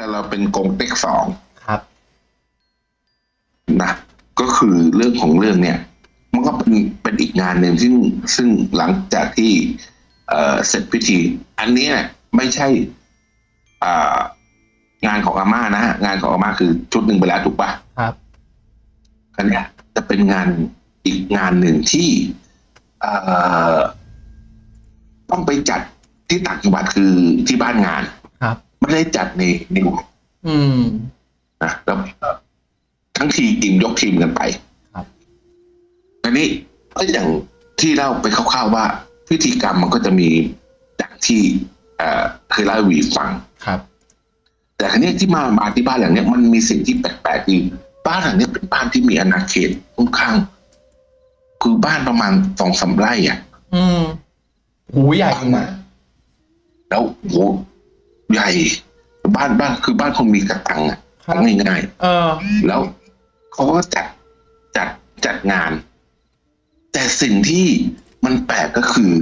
แต่เราเป็นกงเต็กสองครับนะก็คือเรื่องของเรื่องเนี่ย มันก็เป็นเป็นอีกงานหนึ่งซึ่งซึ่งหลังจากที่เอ่อเสร็จพิธี อันเนี้ยไม่ใช่อ่างานของอาม่านะฮะงานของอาม่าคือชุดหนึ่งไปแล้วถูกปะครับอันเนี้ยจะเป็นงานอีกงานหนึ่งที่เอ่อต้องไปจัดที่ต่างจังหวัดคือที่บ้านงานครับ ไม่ได้จัดในในวัดอืมนะแล้วทั้งทีมยกทีมกันไป ครับอันนี้ก็อย่างที่เล่าไปคร่าวๆว่าพิธีกรรมมันก็จะมีจากที่เอ่อเคยเล่าให้วีฟังครับ แต่ครั้นี้ที่มามาที่บ้านหลังเนี้ยมันมีสิ่งที่แปลกๆคือบ้านหลังเนี้ยเป็นบ้านที่มีอาณาเขตค่อนข้าง คือบ้านประมาณสองสามไร่อะ อืมหูใหญ่อยู่นะแล้วโห ใหญ่ บ้านบ้านคือบ้านคนมีกระตังอะครับง่ายเออๆแล้วเขาก็จัดจัดจัดงาน แต่สิ่งที่มันแปลกก็คือ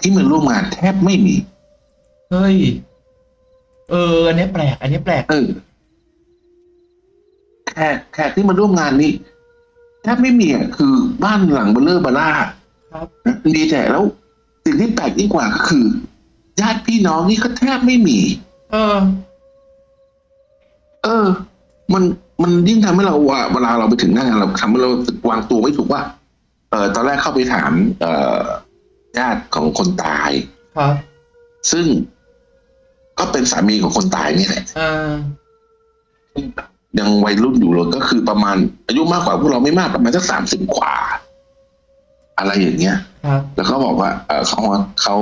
ที่มันร่วมงานแทบไม่มีเฮ้ยเอออันนี้แปลก อันนี้แปลกเออแขกแขกที่มาร่วมงานนี้แทบไม่มีอะคือบ้านหลังเบลเลอร์บาร่าครับดีแต่แล้วสิ่งที่แปลกยิ่งกว่าก็คือ ญาติพี่น้องนี่ก็แทบไม่มี เออ เออ มันมันยิ่งทำให้เราว่าเวลาเราไปถึงหน้างานเราทำให้เราวางตัวไม่ถูกว่า เออตอนแรกเข้าไปถาม เอ่อญาติของคนตายครับซึ่งก็เป็นสามีของคนตายนี่แหละอ่ายังวัยรุ่นอยู่เลยก็คือประมาณ อายุมากกว่าพวกเราไม่มากประมาณสักสามสิบกว่า อะไรอย่างเงี้ยครับแล้วเขาบอกว่า เออเขาเขา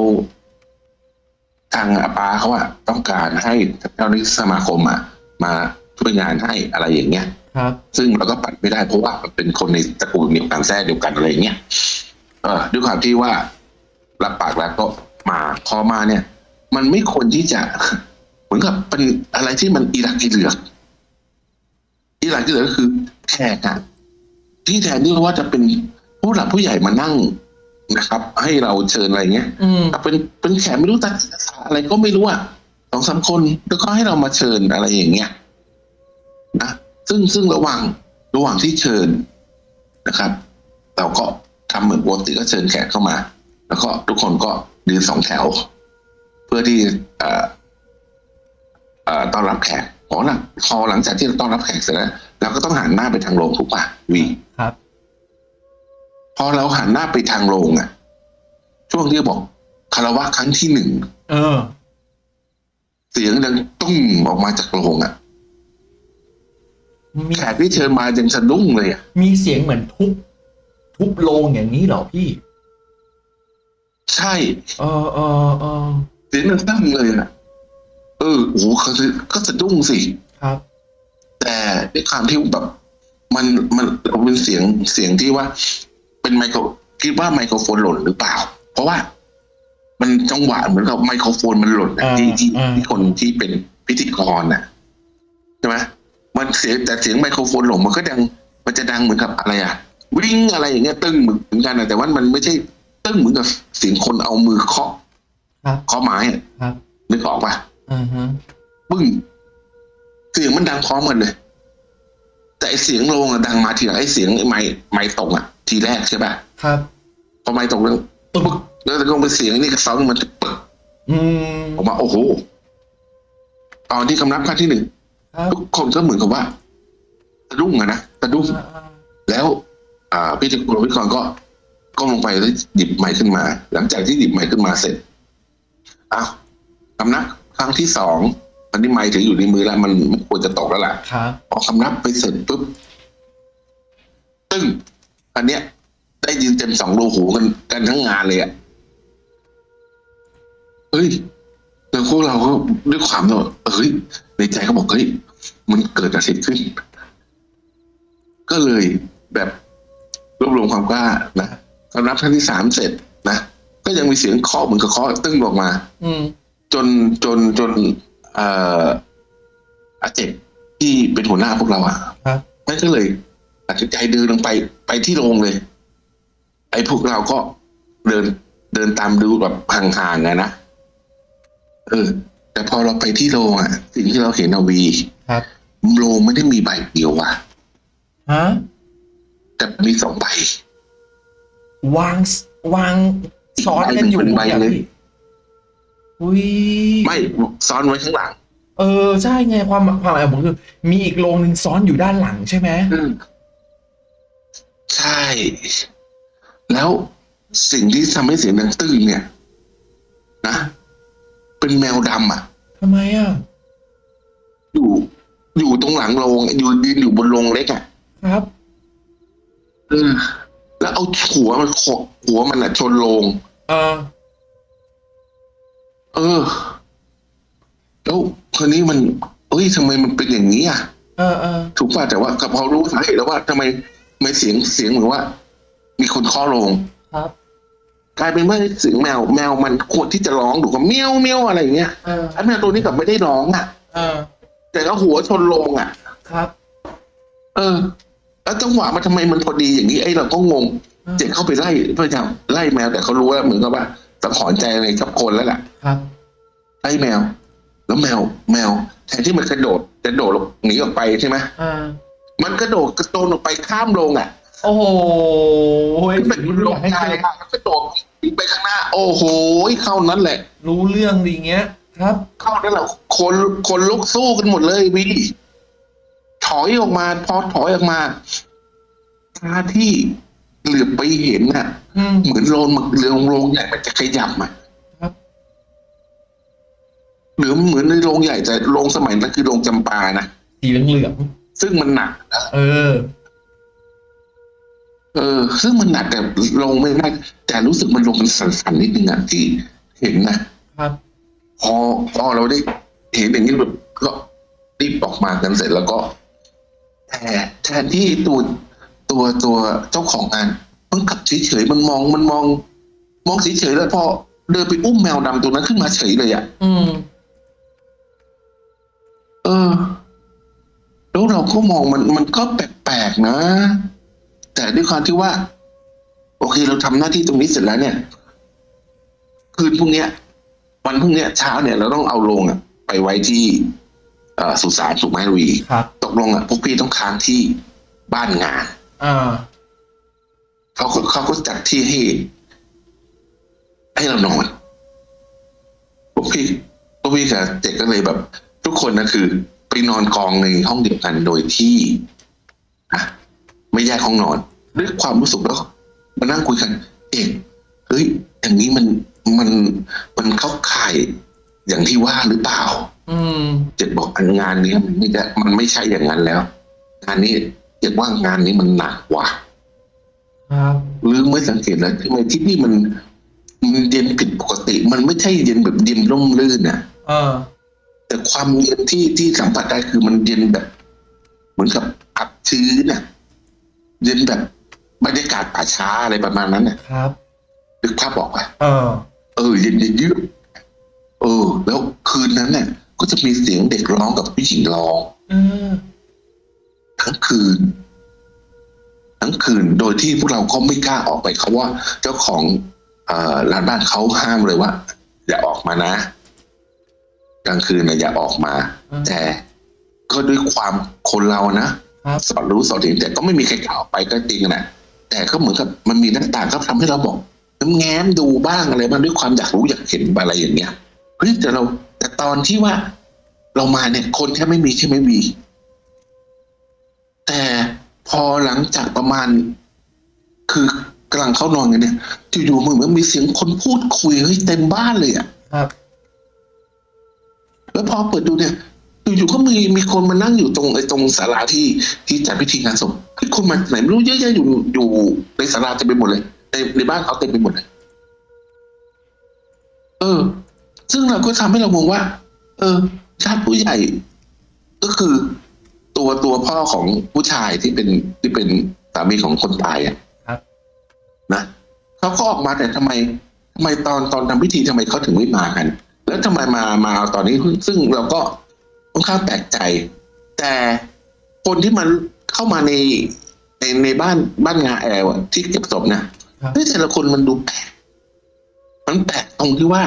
ทางอาปาเขาอะต้องการให้เจ้าหน้าที่สมาคมอะมาช่วยงานให้อะไรอย่างเงี้ยครับ ซึ่งเราก็ปัดไม่ได้เพราะว่ามันเป็นคนในตระกูลเดียวกันแท้เดียวกันอะไรอย่างเงี้ยเออด้วยความที่ว่ารับปากแล้วก็มาพอมาเนี่ย มันไม่ควรที่จะเหมือนกับเป็นอะไรที่มันอีหลักอีเหลือกอีหลักอีเหลือกก็คือแขกอะที่แทนที่ว่าจะเป็นผู้หลักผู้ใหญ่มานั่ง นะครับ ให้เราเชิญอะไรเงี้ยอืมเป็นเป็นแขกไม่รู้ตัดอะไรก็ไม่รู้อะสองสามคนแล้วก็ให้เรามาเชิญอะไรอย่างเงี้ยนะซึ่งซึ่งระหว่างระหว่างที่เชิญนะครับ เราก็ทำเหมือนปกติก็เชิญแขกเข้ามา แล้วก็ทุกคนก็ยืนสองแถว เพื่อที่เอ่อเอ่อต้อนรับแขกพอหลังพอหลังจากที่เราต้อนรับแขกเสร็จแล้วเราก็ต้องหันหน้าไปทางโรงถูกปะวีครับ พอเราหันหน้าไปทางโรงอะ ช่วงที่บอกคารวะครั้งที่หนึ่งเออ เสียงดังตุ้มออกมาจากโรงอะมีแขกที่เชิญมายังสะดุ้งเลยอะมีเสียงเหมือนทุบทุบโลงอย่างนี้เหรอพี่ ใช่เออเออเออเสียงดังตั้งเลยอะเออโอ้โหเขาก็สะดุ้งสิครับ แต่ด้วยความที่แบบ มันมันเป็นเสียงเสียงที่ว่า เป็นไมโครคิดว่าไมโครโฟนหล่นหรือเปล่า เพราะว่า มันจังหวะเหมือนกับไมโครโฟนมันหล่นอะอ่าที่ที่อ่าที่คนที่เป็นพิธีกรน่ะใช่ไหมมันเสียงแต่เสียงไมโครโฟนหล่นมันก็ดัง มันจะดังเหมือนกับอะไรอะวิ่งอะไรอย่างเงี้ยตึ้งเหมือนกันนะแต่ว่ามันไม่ใช่ตึ้งเหมือนกับเสียงคนเอามือเคาะครับเคาะไม้อะครับนึกออกปะอ่าฮะปึ้งเสียงมันดังพร้อมกันเลย แต่ไอเสียงโลงอะดังมาทีหลังไอเสียงไอไม้ไม้ตกอะ ทีแรกใช่ปะครับพอไม้ตกแล้วปึ๊กแล้วก็เป็นเสียงนี่กระซ้อนมันจะปึ๊กอืมออกมาโอ้โหตอนที่คำนับครั้งที่หนึ่งครับทุกคนก็เหมือนกับว่าสะดุ้งอะนะสะดุ้งอ่าอ่าแล้วอ่าพี่ตะกุลวิกรก็ก้มลงไปแล้วหยิบไม้ขึ้นมา หลังจากที่หยิบไม้ขึ้นมาเสร็จอ้าวคำนับครั้งที่สองตอนนี้ไม้ถืออยู่ในมือแล้วมันไม่ควรจะตกแล้วล่ะครับพอคำนับไปเสร็จปุ๊บตึ้ง อันเนี้ย ได้ยินเต็มสองรูหูกันกันทั้งงานเลยอะเฮ้ยแล้วพวกเราก็ด้วยความที่ว่าเฮ้ยในใจก็บอกเฮ้ยมันเกิดอะไรขึ้น ก็เลยแบบรวบรวมความกล้านะคำนับครั้งที่สามเสร็จนะก็ยังมีเสียงเคาะเหมือนกับเคาะตึ้งออกมา อืมจนจนจนเอ่ออาเจ็บที่เป็นหัวหน้าพวกเราอะครับนั่นก็เลย ตัดสินใจเดินลงไปไปที่โรงเลย ไอ้พวกเราก็เดินเดินตามดูแบบห่างๆไงนะเออ แต่พอเราไปที่โรงอะ สิ่งที่เราเห็นเอาวีครับโรงไม่ได้มีใบเดียวว่ะฮะแต่มีสองใบวางสวางซ้อนกันอยู่เป็นใบอย่างเลยนี้อุ้ยไม่ซ้อนไว้ข้างหลัง เออใช่ไงความความหมายของผมคือมีอีกโรงหนึ่งซ้อนอยู่ด้านหลังใช่ไหมอืม ใช่ แล้วสิ่งที่ทำให้เสียงดังตื้นเนี่ย นะ เป็นแมวดำอะทำไมอะ อยู่ อยู่ตรงหลังโรงอยู่ยืนอยู่บนโรงเล็กอะ ครับ เออ แล้วเอาหัวมันโขกหัวมันอะชนโรงเออ เออ แล้วคนนี้มัน เอ้ยทำไมมันเป็นอย่างนี้อะ เออเออถูกป่ะแต่ว่ากับพอรู้สาเหตุแล้วว่าทำไมทำ ไมเสียงเสียงเหมือนว่า มีคนเคาะโรงครับกลายเป็นว่าเสียงแมวแมวมันควรที่จะร้องดูกับเมี้ยวเมี้ยวอะไรอย่างเงี้ยเออไอ้แมวตัวนี้กลับไม่ได้ร้องอะเออแต่ก็หัวชนโรงอะ ครับ เออ แล้วจังหวะมันทำไมมันพอดีอย่างนี้ไอ้เราก็งงอืมเจ็ดเข้าไปไล่พยายามไล่แมวแต่เขารู้ว่าเหมือนกับว่าสังหรณ์ใจอะไรกับคนแล้วแหละครับ ไล่แมว แล้วแมว แมว แทนที่มันกระโดดจะโดดหนีออกไปใช่ไหมอ่า มันกระโดดกระโจนออกไปข้ามโรงอะ โอ้โหเป็นสิ่งที่โรอยางกให้ใจเจออะแล้วกระโดดไปข้างหน้า โอ้โหเข้านั้นแหละ รู้เรื่องดีเงี้ย ครับ เข้านั้นแหละคนคนลุกสู้กันหมดเลยวีถอยออกมา พอถอยออกมาตาที่เหลือบไปเห็นน่ะอืมเหมือนโรงเรือโรงใหญ่มันจะขยับอะครับหรือเหมือนในโรงใหญ่แต่โรงสมัยนั้นคือโรงจำปานะสีเหลือง ซึ่งมันหนักๆเออ เออ ซึ่งมันหนักแต่ลงไม่ได้แต่รู้สึกมันลงมันสั่นๆนิดนึงอะที่เห็นนะครับ พอพอเราได้เห็นอย่างนี้แบบก็รีบออกมากันเสร็จแล้วก็แต่แทนที่ตัวตัวตัวเจ้าของงานมันกลับเฉยๆมันมองมันมอง มองเฉยๆแล้วพอเดินไปอุ้มแมวดำตัวนั้นขึ้นมาเฉยเลยอะอืม เออ แล้วเราก็มองมันมันก็แปลกๆนะ แต่ด้วยความที่ว่า โอเคเราทำหน้าที่ตรงนี้เสร็จแล้วเนี่ย คืนพรุ่งเนี้ย วันพรุ่งเนี้ยเช้าเนี่ยเราต้องเอาลงอะ ไปไว้ที่เอ่อสุสานสุขไม้วีครับตกลงอะพวกพี่ต้องค้างที่บ้านงานอ่าเขาก็เขาก็จัดที่ให้ให้เรานอนพวกพี่พวกพี่กับเด็กก็เลยแบบ ทุกคนนะคือ ไปนอนกองในห้องเดียวกันโดยที่อะไม่แยกห้องนอนด้วยความรู้สึกแล้วมานั่งคุยกัน เอกเฮ้ยอย่างนี้มันมันมันเข้าข่ายอย่างที่ว่าหรือเปล่า อืมเจ็ดบอกอันงานนี้มันไม่ได้มันไม่ใช่อย่างนั้นแล้วงานนี้เจ็ดว่างานนี้มันหนักกว่าครับหรือไม่สังเกตแล้วทำไมที่นี่มันมันเย็นผิดปกติ มันไม่ใช่เย็นแบบเย็นร่มรื่นนะเออ แต่ความเย็นที่ที่สัมผัสได้คือมันเย็นแบบ เหมือนกับอับชื้นน่ะ เย็นแบบบรรยากาศป่าช้าอะไรประมาณนั้นน่ะครับนึกภาพบอกว่าเออ เออ เย็นเย็นยืดเออ แล้วคืนนั้นเนี่ยก็จะมีเสียงเด็กร้องกับผู้หญิงร้องเออทั้งคืน ทั้งคืนโดยที่พวกเราก็ไม่กล้าออกไปเขาว่า เจ้าของเอ่อร้านบ้านเขาห้ามเลยว่าอย่าออกมานะ กลางคืนนะอย่าออกมาอืมแต่ก็ด้วยความคนเรานะครับสอนรู้สอนเห็นแต่ก็ไม่มีใครกล้าออกไปก็จริงนะแต่ก็เหมือนกับมันมีหน้าต่างก็ทำให้เราบอกน้ำแง้มดูบ้างอะไรบ้างด้วยความอยากรู้อยากเห็นอะไรอย่างเงี้ยเฮ้ยแต่เรา แต่ตอนที่ว่าเรามาเนี่ย คนแค่ไม่มีใช่ไหมวีแต่พอหลังจากประมาณ คือกำลังเข้านอนกันเนี่ยอยู่ๆเหมือนมันมีเสียงคนพูดคุยเฮ้ยเต็มบ้านเลยอะครับ แล้วพอเปิดดูเนี่ยอยู่ๆก็มีมีคนมานั่งอยู่ตรงไอ้ตรงศาลาที่ที่จัดพิธีงานศพเฮ้ยคนมาไหนไม่รู้เยอะแยะอยู่อยู่ในศาลาเต็มไปหมดเลยในในบ้านเขาเต็มไปหมดเลยเออ ซึ่งเราก็ทำให้เรามองว่า เออญาติผู้ใหญ่ ก็คือ ตัวตัวพ่อของผู้ชายที่เป็นที่เป็นสามีของคนตายอะครับ นะเขาก็ออกมาแต่ทำไมทำไมตอนตอนทำพิธีทำไมเขาถึงไม่มากัน แล้วทำไมมามาเอาตอนนี้ซึ่งเราก็ค่อนข้างแปลกใจ แต่คนที่มันเข้ามาในในในบ้านบ้านงาแอลอะที่เก็บศพนะครับเฮ้ยแต่ละคนมันดูแปลกมันแปลกตรงที่ว่า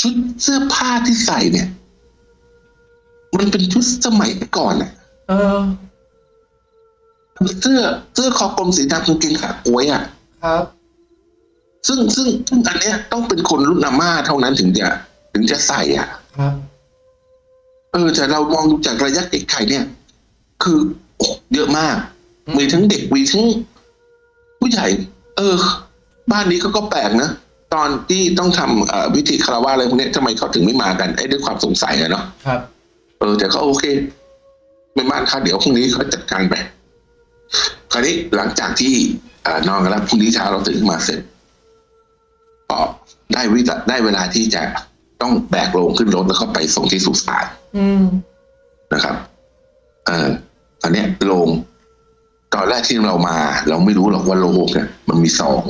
ชุดเสื้อผ้าที่ใส่เนี่ย มันเป็นชุดสมัยก่อนอะเออเสื้อเสื้อคอกลมสีดำกางเกงขากล้วยอะครับ ซึ่งซึ่งซึ่งอันเนี้ยต้องเป็นคนรุ่นอาม่าเท่านั้นถึงจะ ถึงจะใส่อะครับ เออแต่เรามองดูจากระยะไกลๆเนี่ย คือโอ้เยอะมากอืมมีทั้งเด็กมีทั้งผู้ใหญ่ เออ บ้านนี้เขาก็แปลกนะตอนที่ต้องทำเอ่อพิธีคารวะอะไรพวกเนี้ยทำไมเขาถึงไม่มากันไอ้ด้วยความสงสัยอะเนาะครับ เออ แต่ก็โอเคไม่บ้านเขาเดี๋ยวพรุ่งนี้เขาจัดการไปคราวนี้หลังจากที่เอ่อนอนกันแล้วพรุ่งนี้เช้าเราตื่นขึ้นมาเสร็จก็ได้วิลาได้เวลาที่จะ ต้องแบกโลงขึ้นรถแล้วก็ไปส่งที่สุสานอืมนะครับเออตอนเนี้ยโรงตอนแรกที่เรามา เราไม่รู้หรอกว่าโรงเนี่ยมันมีสอง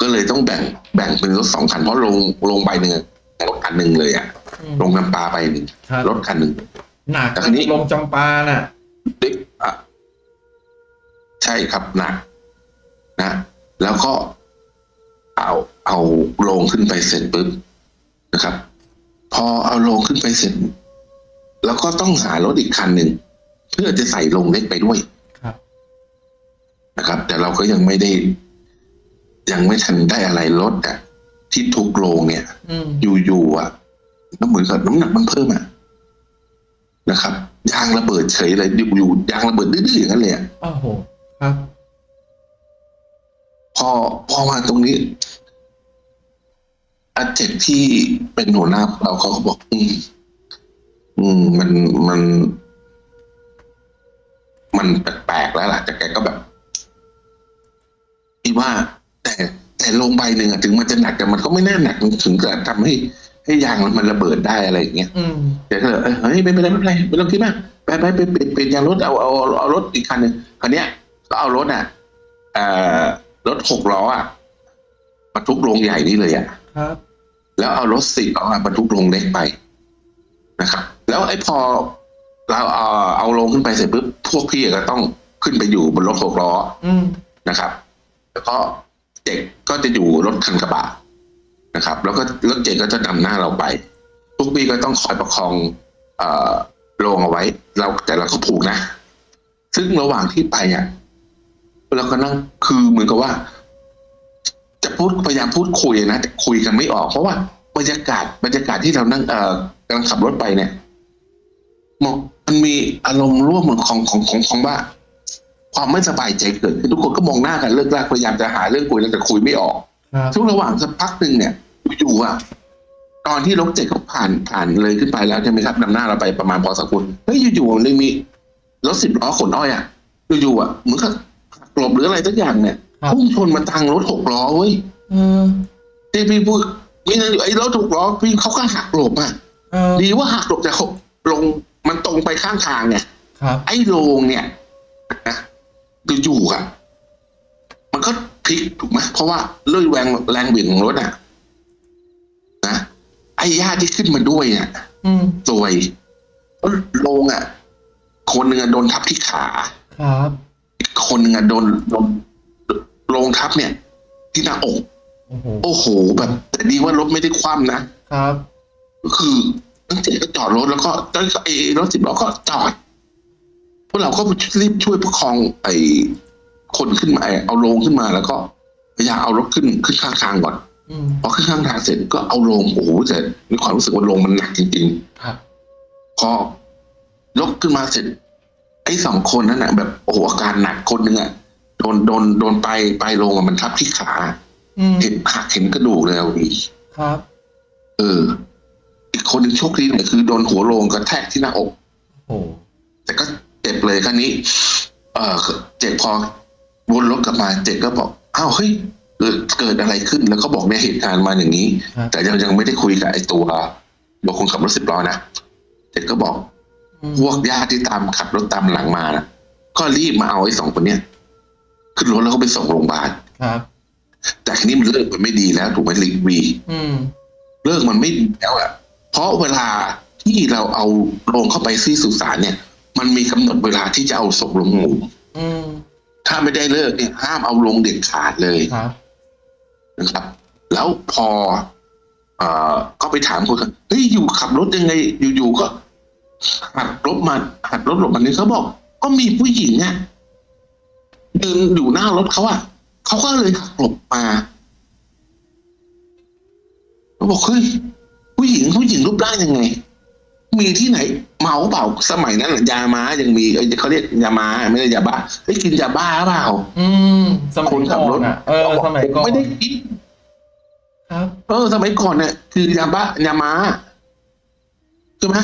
ก็เลยต้องแบ่งแบ่งเป็นรถสองคันเพราะโรงโรงใบหนึ่งอะรถคันหนึ่งเลยอะอืมโรงน้ำปลาใบหนึ่งครับรถคันหนึ่งหนักแต่ทีนี้ลงจำปาน่ะเด็กอะใช่ครับหนักนะแล้วก็เอาเอาโลงขึ้นไปเสร็จปุ๊บ นะครับ พอเอาโลงขึ้นไปเสร็จ แล้วก็ต้องหารถอีกคันหนึ่งเพื่อจะใส่โลงเล็กไปด้วยครับนะครับ แต่เราก็ยังไม่ได้ ยังไม่ทันได้อะไรรถอะ ที่ทุกโลงเนี่ยอืมอยู่ๆอะก็เหมือนกับน้ำหนักมันเพิ่มอะนะครับยางระเบิดเฉยเลยอยู่ๆยางระเบิดดื้อๆอย่างนั้นเลยอะโอ้โหครับ พอพอมาตรงนี้ อาเจกที่เป็นหัวหน้าเราเขาก็บอก อืมอืมมันมัน มันแปลกๆแล้วล่ะแต่แกก็แบบที่ว่า แต่แต่ลงใบหนึ่งอะถึงมันจะหนักแต่มันก็ไม่น่าหนักถึงจะทำให้ให้ยางมันระเบิดได้อะไรอย่างเงี้ยอืมแกก็เลยเอ้ยเฮ้ยไม่เป็นไรไม่เป็นไรไม่ต้องคิดมากไปไปไปเปลี่ยนเปลี่ยนยางรถเอาเอาเอาเอารถอีกคันหนึ่งคันเนี้ยก็เอารถอะเอ่อรถหกล้ออะบรรทุกโรงใหญ่นี่เลยอะครับ แล้วเอารถสี่ล้ออะบรรทุกโรงเล็กไปนะครับ แล้วไอ้พอเราเอาเอาลงขึ้นไปเสร็จปุ๊บพวกพี่ก็ต้องขึ้นไปอยู่บนรถหกล้ออืมนะครับ แล้วก็เด็กก็จะอยู่รถคันกระบะนะครับ แล้วก็รถเด็กก็จะนำหน้าเราไปทุกปีก็ต้องคอยประคองเอ่อโลงเอาไว้ เราแต่เราก็ผูกนะ ซึ่งระหว่างที่ไปอะเราก็นั่งคือเหมือนกับว่า จะพูดพยายามพูดคุยนะแต่คุยกันไม่ออก เพราะว่าบรรยากาศบรรยากาศที่เรานั่งเอ่อกำลังขับรถไปเนี่ยมันมันมีอารมณ์ร่วมของของของของว่า ความไม่สบายใจเกิดขึ้นทุกคนก็มองหน้ากันเลิกลากพยายามจะหาเรื่องคุยแล้วแต่คุยไม่ออกครับช่วงระหว่างสักพักหนึ่งเนี่ยอยู่ๆอะตอนที่รถเจ็ดเขาผ่านผ่านเลยขึ้นไปแล้วใช่ไหมครับนำหน้าเราไปประมาณพอสมควรเฮ้ยอยู่ๆมันเลยมีรถสิบล้อขนอ้อยอะอยู่ๆอะเหมือนกับหักหลบหรืออะไรสักอย่างเนี่ยครับ พุ่งชนมาทางรถหกล้อเว้ยเออที่พี่พูดมีนั่นอยู่ไอ้รถหกล้อพี่เขาก็หักหลบอะเออดีว่าหักหลบแต่เขาลงมันตรงไปข้างทางเนี่ยครับไอ้โรงเนี่ยนะอยู่ๆอะ มันก็พลิกถูกไหมเพราะว่าเลื่อยแรงแรงบิ่งของรถอะนะไอ้ญาติที่ขึ้นมาด้วยเนี่ยอืมสวยเพราะโรงอะ คนหนึ่งอะโดนทับที่ขาครับอีกคนหนึ่งอะโดนโดน โรงทับเนี่ย ที่หน้าอกโอ้โหโอ้โหแบบแต่ดีว่ารถไม่ได้คว่ำนะครับ ก็คือตั้งใจก็จอดรถแล้วก็แล้วก็ไอ้รถสิบล้อก็จอดพวกเราก็รีบช่วยประคองไอ้คนขึ้นมาเอาโลงขึ้นมาแล้วก็พยายามเอารถขึ้นขึ้นข้างทางก่อนอืมพอขึ้นข้างทางเสร็จก็เอาโลงโอ้โหแต่มีความรู้สึกว่าโลงมันหนักจริงครับๆพอยกขึ้นมาเสร็จไอ้สองคนนั้นนะแบบโอ้โหอาการหนักคนหนึ่งอะ โดนโดนโดนไปไปลงอะมันทับที่ขาอืมเห็นหักเห็นกระดูกเลยเอาดีครับ เออ อีกคนหนึ่งโชคดีหน่อยคือโดนหัวโลงกระแทกที่หน้าอกโอ้โหแต่ก็เจ็บเลยครั้นี้ เออเจ็บพอวนรถกลับมาเจ็บก็บอกอ้าวเฮ้ยเกิดเกิดอะไรขึ้นแล้วก็บอกเนี่ยเหตุการณ์มาอย่างนี้ครับแต่ยังยังไม่ได้คุยกับไอ้ตัวบอกคนขับรถสิบล้อนะเจ็บก็บอกอืมพวกญาติที่ตามขับรถตามหลังมานะก็รีบมาเอาไอ้สองคนเนี้ย ขึ้นรถแล้วก็ไปส่งโรงพยาบาลครับแต่ทีนี้มันเลิกมันไม่ดีแล้วถูกไหมลิวีอืมเลิกมันไม่ดีแล้วอะเพราะเวลาที่เราเอาโรงเข้าไปที่สุสานเนี่ย มันมีกำหนดเวลาที่จะเอาศพลงหมู่อืมถ้าไม่ได้เลิกเนี่ยห้ามเอาลงเด็ดขาดเลยครับนะครับ แล้วพอ เอ่อก็ไปถามคนกันเฮ้ยอยู่ขับรถยังไง อยู่ๆก็หักรถมาหักรถหลบมันนี่เขาบอก ก็มีผู้หญิงอะเดินอยู่หน้ารถเขาอะเขาก็เลยหักหลบมาเขาบอกเฮ้ยผู้หญิงผู้หญิงรูปร่างยังไง มีที่ไหน เมาเปล่าสมัยนั้นน่ะยาม้ายังมีเอ้ยเขาเรียกยาม้าไม่ได้ยาบ้าเฮ้ยกินยาบ้าเปล่าอืมสมัยคนขัก่บอรถนอะเออสมัยก่อนไม่ได้กินครับ เออ สมัยก่อนเนี่ยคือยาบ้ายาม้าใช่ไหม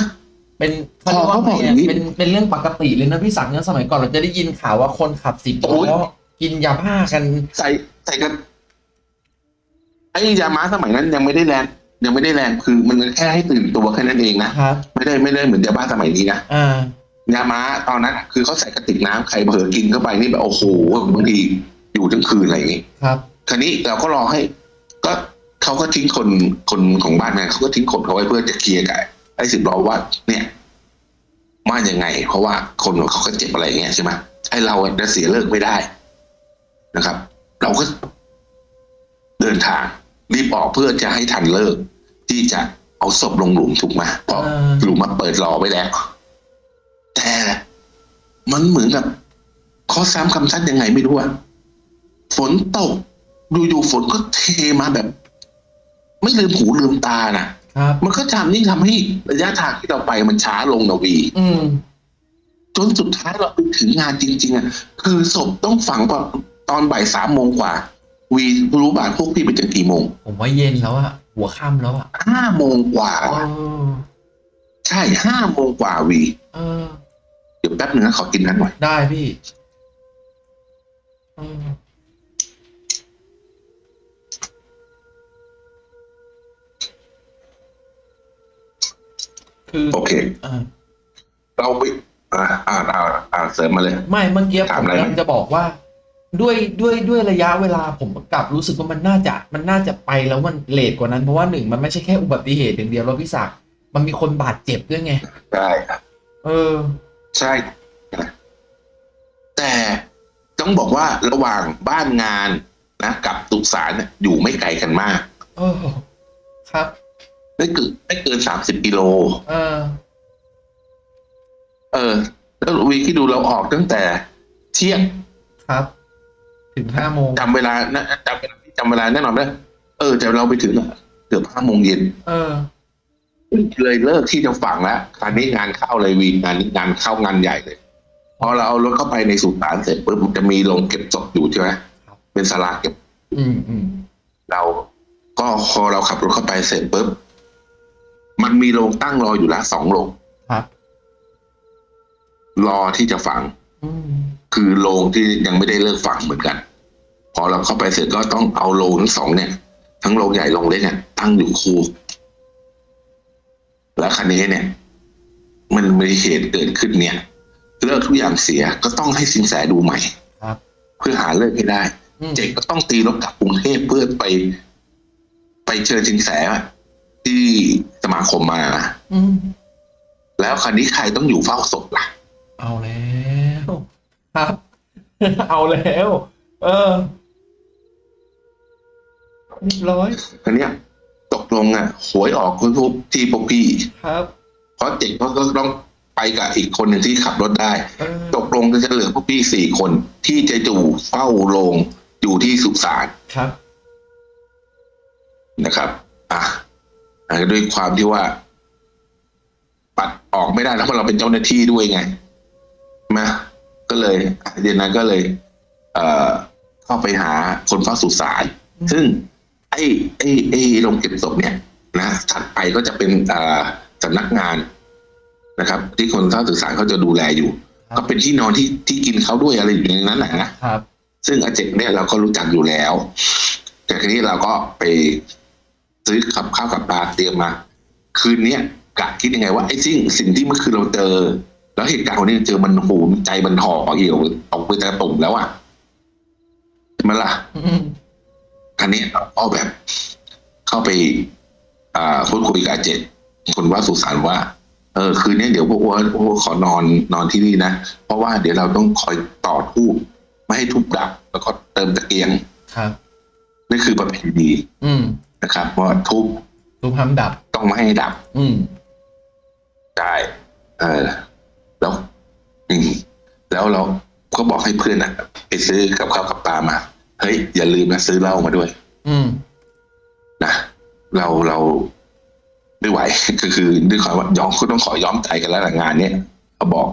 เป็นพอเขาบอกไงอย่างนี้เป็นเป็นเรื่องปกติเลยนะพี่สังเนี่ยสมัยก่อนเราจะได้ยินข่าวว่าคนขับสิบโอ้ยล้อกินยาบ้ากัน ใส่ใส่กันไอ้ยาม้าสมัยนั้นยังไม่ได้แรงยังไม่ได้แรงคือมันแค่ให้ตื่นตัวแค่นั้นเองนะครับ ไม่ได้ไม่ได้เหมือนยาบ้าสมัยนี้นะอ่ายาม้าตอนนั้นคือเขาใส่กระติกน้ำใครเผลอกินเข้าไปนี่แบบโอ้โหบางทีอยู่ทั้งคืนอะไรอย่างนี้ครับคราวนี้เราก็รอให้ ก็เขาก็ทิ้งคนคนของบ้านนั้นเขาก็ทิ้งคนเขาไว้เพื่อจะเคลียร์กับ ไอ้สิบล้อว่าเนี่ยว่ายังไง เพราะว่าคนของเขาก็เจ็บอะไรอย่างเงี้ยใช่ไหมไอ้เราอะจะเสียเลิกไม่ได้นะครับ เราก็เดินทางรีบออกเพื่อจะให้ทันเลิก ที่จะเอาศพลงหลุมถูกไหมเพราะอ่าหลุมมาเปิดรอไว้แล้ว แต่มันเหมือนกับข้อซ้ำคำซัดยังไงไม่รู้อะฝนตกอยู่ๆฝนก็เทมาแบบ ไม่ลืมหูลืมตานะ ครับมันก็ทำนี่ทำให้ระยะทางที่เราไปมันช้าลงนะวี อืมจนสุดท้ายเราไปถึงงานจริง ๆอะคือศพต้องฝังตอนตอนบ่ายสามโมงกว่า วีรู้บ่าพวกพี่ไปถึงกี่โมง ผมว่าเย็นแล้วอะหัวค่ำแล้วอะห้าโมงกว่าเออใช่ห้าโมงกว่าวี เออ เดี๋ยวแป๊บหนึ่งนะขอกินนั้นหน่อยได้พี่เออ คือโอเคอ่าเราไปอ่าอ่าอ่าอ่าเสริมมาเลย ไม่เมื่อกี้ผถามมอะไรไหมกำลังจะบอกว่า ด้วยด้วยด้วยระยะเวลาผมกลับรู้สึกว่ามันน่าจะมันน่าจะไปแล้วมันเลทกว่านั้นเพราะว่าหนึ่งมันไม่ใช่แค่อุบัติเหตุอย่างเดียวแล้วพี่ศักดิ์มันมีคนบาดเจ็บด้วยไงใช่เออ ใช่ แต่ต้องบอกว่าระหว่างบ้านงานนะ กับตุสารเนี่ยอยู่ไม่ไกลกันมาก เออ ครับ ไม่เกินไม่เกินสามสิบกิโล เออ เออ แล้ววีที่ดูเราออกตั้งแต่ เที่ยงครับ ถึงห้าโมงจำเวลานะจำเวลาจำเวลาแน่นอนเลยเออแต่เราไปถึงอะเกือบห้าโมงเย็นเออเลยเลิกที่จะฝังแล้วคราวนี้งานเข้าเลยวีงานนี้งานเข้างานใหญ่เลยพอเราเอารถเข้าไปในสุสานเสร็จปุ๊บมันจะมีโรงเก็บศพอยู่ใช่ไหมครับเป็นศาลาเก็บ อืมอืมเราก็พอเราขับรถเข้าไปเสร็จปุ๊บ มันมีโรงตั้งรออยู่ละสองโรงครับ รอที่จะฝังอืมคือโรงที่ยังไม่ได้เลิกฝังเหมือนกัน พอเราเข้าไปเสร็จก็ต้องเอาโรงทั้งสองเนี่ย ทั้งโรงใหญ่โรงเล็กเนี่ยตั้งอยู่คู่แล้วคันนี้เนี่ย มันมีเหตุเกิดขึ้นเนี่ย เลิกทุกอย่างเสียก็ต้องให้สินแสดูใหม่ครับเพื่อหาเลิกให้ได้อืมเจกก็ต้องตีรถกลับกรุงเทพเพื่อไป ไปเชิญสินแส ที่สมาคมมาอืมแล้วคันนี้ใครต้องอยู่เฝ้าศพล่ะ เอาแล้วครับ เอาแล้ว เออเรียบร้อยคันเนี้ยตกลงอะหวยออกคุณทุกที่พวกพี่ครับ เพราะเจ๋งเขาก็ต้องไปกับอีกคนหนึ่งที่ขับรถได้ เออ ตกลงจะเหลือพวกพี่สี่คนที่จะอยู่เฝ้าโรงอยู่ที่สุสานครับ นะครับ อะอะ ด้วยความที่ว่า ปัดออกไม่ได้แล้วเพราะเราเป็นเจ้าหน้าที่ด้วยไงมาก็เลยอะเดือนนั้นก็เลย เอ่อเข้าไปหาคนเฝ้าสุสานอืมซึ่ง ไอ้ ไอ้ไอ้โรงเก็บศพเนี่ยนะถัดไปก็จะเป็นอ่าสำนักงานนะครับ ที่คนเฝ้าสุสานเขาจะดูแลอยู่ครับก็เป็นที่นอนที่ที่กินเขาด้วยอะไรอยู่ในนั้นแหละนะครับ ซึ่งอาเจกเนี่ยเราก็รู้จักอยู่แล้ว แต่ทีนี้เราก็ไป ซื้อขับข้าวกับปลาเตรียมมา คืนเนี้ยกะคิดยังไงว่าไอ้สิ่งสิ่งที่เมื่อคืนเราเจอ แล้วเหตุการณ์วันนี้เจอมันโหมใจมันห่อเหี่ยวตกไปแต่ตุ่มแล้วอะใช่ไหมล่ะอืมคันนี้เราก็แบบ เข้าไป อ่าพูดคุยกับอาเจกคนว่าสุสานว่า เออ คืนนี้เดี๋ยวพวกว่าพวกขอนอนนอนที่นี่นะ เพราะว่าเดี๋ยวเราต้องคอยต่อทูบไม่ให้ทุบดับ แล้วก็เติมตะเกียงครับนี่คือประเพณีอืม นะครับว่าทุบรูปห้ามดับ ต้องไม่ให้ดับ อืมได้เออ แล้วอืมแล้วเราก็บอกให้เพื่อนอะไปซื้อกับข้าวกับปลามาเฮ้ยอย่าลืมนะซื้อเหล้ามาด้วย อืมนะเราเราไม่ไหวก็คือด้วยความว่ายอมก็ต้องขอย้อมใจกันแล้วล่ะงานเนี้ยเขาบอก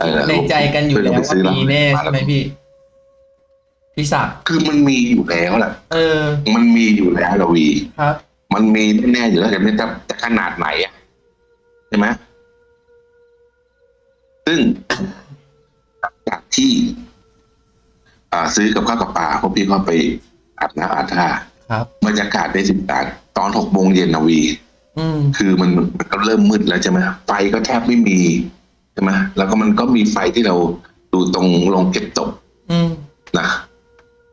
เออในใจกันอยู่แล้วว่ามีแน่ใช่ไหมพี่ พี่ศักดิ์คือมันมีอยู่แล้วแหละเออ มันมีอยู่แล้วละวีครับ มันมีแน่ๆอยู่แล้วแต่ไม่จะจะขนาดไหนอะใช่ไหมซึ่งจากที่ อ่า ซื้อกับข้าวกับปลาพวกพี่ก็ไปอาบน้ำอาบท่าครับบรรยากาศในสิบตาตอนหกโมงเย็นนะวีอืมคือมันมันก็เริ่มมืดแล้วใช่ไหมไฟก็แทบไม่มีใช่ไหมแล้วก็มันก็มีไฟที่เราดูตรงโรงเก็บตกอืมนะ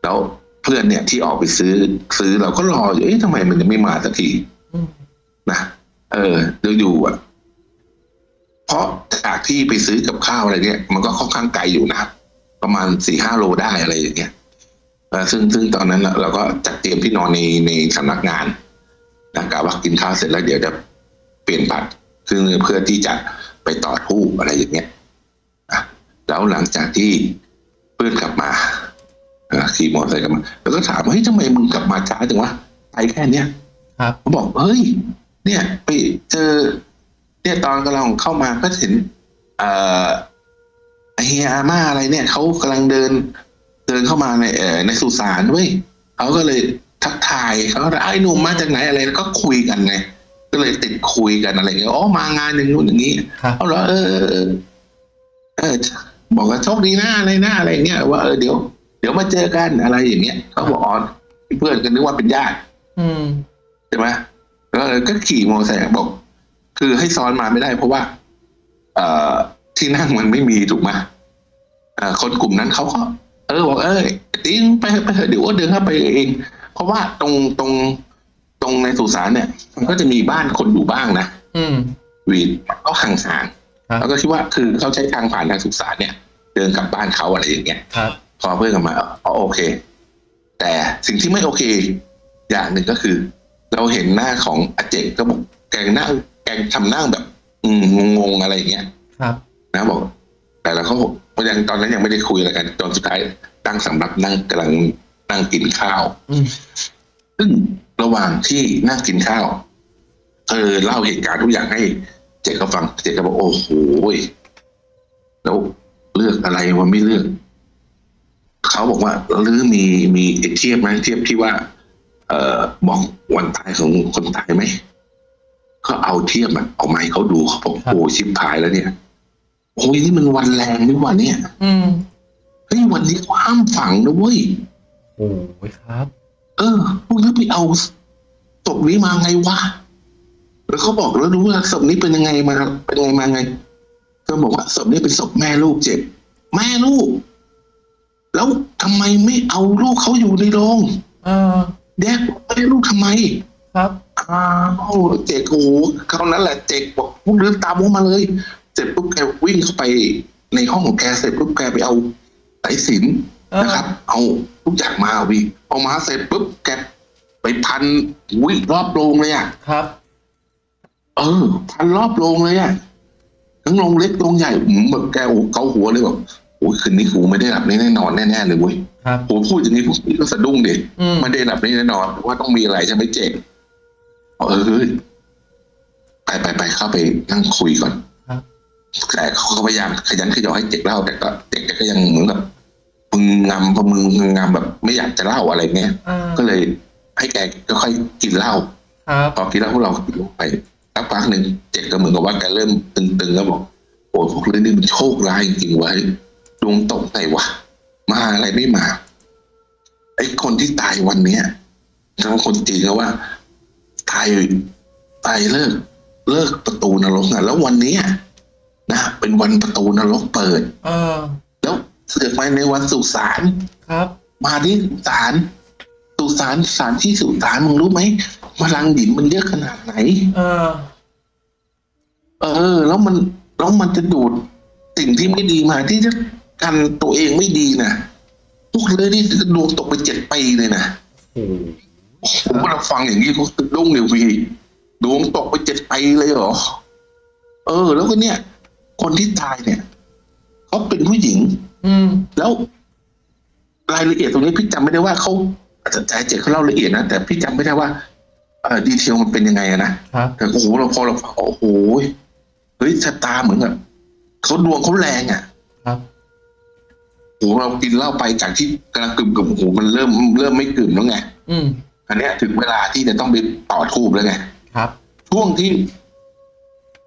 แล้วเพื่อนเนี่ยที่ออกไปซื้อซื้อเราก็รออยู่เอ๊ะทำไมมันยังไม่มาสักทีนะเออเดี๋ยวอยู่อะ เพราะจากที่ไปซื้อกับข้าวอะไรเนี่ย มันก็ค่อนข้างไกลอยู่นะประมาณสี่ห้าโลได้อะไรอย่างเงี้ยซึ่งซึ่งตอนนั้นเราก็จัดเตรียมที่นอนในในสำนักงานนะกะว่ากินข้าวเสร็จแล้วเดี๋ยวจะเปลี่ยนบัตรซึ่งเพื่อที่จะไปต่อทู่อะไรอย่างเงี้ยอะแล้วหลังจากที่เพื่อนกลับมา ขี่มอเตอร์ไซค์กลับมาแล้วก็ถามว่าเฮ้ยทำไมมึงกลับมาช้าจังวะไปแค่เนี้ยครับเขาบอกเฮ้ย เนี่ยไปเจอ เนี่ยตอนกำลังเข้ามาก็เห็นเอ่อไอ้เฮียอาม่าอะไรเนี่ยเขากำลังเดิน เดินเข้ามาในเอ่อในสุสานเว้ยเขาก็เลยทักทายเขาก็ไอ้หนุ่มมาจากไหนอะไรแล้วก็คุยกันไงก็เลยติดคุยกันอะไรเงี้ยอ๋อมางานอย่างนู้นอย่างนี้ครับเอาเหรอเออเออเออเออบอกว่าโชคดีนะอะไรนะอะไรเงี้ยว่าเออเดี๋ยว เดี๋ยวมาเจอกันอะไรอย่างเงี้ยเขาบอกอ๋อเพื่อนกันนึกว่าเป็นญาติอืมใช่ไหมก็ก็ขี่มอเตอร์ไซค์บอก คือให้ซ้อนมาไม่ได้ เพราะว่า เอ่อที่นั่งมันไม่มีถูกไหมเอ่อคนกลุ่มนั้นเขาก็เออบอกเออติ้งไปไปเถอะเดี๋ยวอ้วนเดินเข้าไปเอง เพราะว่าตรงตรงตรงในสุสานเนี่ย มันก็จะมีบ้านคนอยู่บ้างนะอืมวีดก็ห่างครับๆแล้วก็คิดว่าคือเขาใช้ทางผ่านทางสุสานเนี่ย เดินกลับบ้านเขาอะไรอย่างเงี้ยครับ พอเพื่อนกลับมาอ๋อโอเค แต่สิ่งที่ไม่โอเค อย่างหนึ่งก็คือ เราเห็นหน้าของอาเจกก็บอกแกงนั่งแกงทำนั่งแบบ อืมงงๆอะไรอย่างเงี้ยครับ นะบอก แต่เราก็ยังตอนนั้นยังไม่ได้คุยอะไรกันตอนสุดท้ายตั้งสำรับนั่งกำลังนั่งกินข้าวอืมซึ่งระหว่างที่นั่งกินข้าวเธอเล่าเหตุการณ์ทุกอย่างให้เจกก็ฟังเจกก็บอกโอ้โหแล้วเลือกอะไรวะไม่เลือก เขาบอกว่าหรือมีมีเทียบไหมเทียบที่ว่า เอ่อบอกวันตายของคนตายไหมก็เอาเทียบมันเอาไมาให้เขาดูเขาบอกโอ้ชิบหายแล้วเนี่ยโอ้ยนี่มันวันแรงนี่หว่าเนี่ย อืมเฮ้ยวันนี้เขาห้ามฝังนะเว้ยโอ้ยครับ เออพวกนี้ไปเอาศพนี้มาไงวะแล้วเขาบอกแล้วรู้ว่าศพนี้เป็นยังไงมาเป็นยังไงมาไง ก็บอกว่าศพนี้เป็นศพแม่ลูกเจ็บ แม่ลูก แล้วทำไมไม่เอาลูกเขาอยู่ในโรงเออแยกแม่ลูกทำไม ครับอ้าวเจกโอ้โหคราวนั้นแหละเจกบอกพวกเดินตามพวกมาเลย เสร็จปุ๊บแกวิ่งเข้าไปในห้องของแกเสร็จปุ๊บแกไปเอาสายสิญจนเออนะครับ เอาทุกอย่างมาวิเอามาเสร็จปุ๊บแกไปพันวิ่งรอบโรงเลยอะครับ เออ พันรอบโรงเลยอะทั้งโรงเล็กโรงใหญ่อืมแบบแกโอ้เกาหัวเลยแบบ โอ้ยคืนนี้กูไม่ได้หลับแน่นอนแน่ๆเลยเว้ยครับโหพูดอย่างนี้พวกพี่ก็สะดุ้งดิอืมไม่ได้หลับแน่นอนเพราะว่าต้องมีอะไรใช่ไหมเจ๊กเออเฮ้ยไปไปไปเข้าไปนั่งคุยก่อนครับแต่เขาก็พยายามขยันขยอให้เจ๊กเล่าแต่ก็เจ๊กแกก็ยังเหมือนแบบมึงงำพอมึงงำแบบไม่อยากจะเล่าอะไรเงี้ยอ่าก็เลย ให้แกก็ค่อยกินเหล้าครับพอกินเหล้าพวกเราก็กินไปสักพักหนึ่งเจ็กก็เหมือนกับว่าแกเริ่มตึงๆแล้วบอกโอ้ยพวกเรื่องนี้มันโชคร้ายจริงๆวะด วงตกไหนวะ มาอะไรไม่มา ไอ้คนที่ตายวันเนี้ยทั้งคนจีนก็ว่า ตายตายเลิก เลิกประตูนรกอะแล้ววันเนี้ยนะเป็นวันประตูนรกเปิด เออ แล้วเสือกมาในวันสุสานครับ มาที่สุสานสุสานสถานที่สุสานมึงรู้ไหมพลังดินมันเยอะขนาดไหน เออ เออ แล้วมันแล้วมันจะดูดสิ่งที่ไม่ดีมาที่จะ กันตัวเองไม่ดีนะพวกเลยนี่ดวงตกไปเจ็ดปีเลยนะโอ้โหผมเราฟังอย่างนี้เขาสะดุ้งเลยวีดวงตกไปเจ็ดไปเลยเหรอ เออ แล้วก็เนี่ย คนที่ตายเนี่ยเขาเป็นผู้หญิง อืม แล้วรายละเอียดตรงนี้พี่จำไม่ได้ว่าเขาอาจจะใจเจ็ดเขาเล่าละเอียดนะแต่พี่จำไม่ได้ว่าเออดีเทลมันเป็นยังไงอะนะครับแต่โอ้โหเราพอเราฟังโอ้โหเฮ้ยชะตาเหมือนกับเขาดวงเขาแรงอะครับ โอ้โหเรากินเหล้าไปจากที่กำลังกึ่มกึ่มๆโอ้โหมันเริ่มเริ่มไม่กึ่มแล้วไงอืมอันเนี้ยถึงเวลาที่จะต้องไปต่อทูบแล้วไงครับ ช่วงที่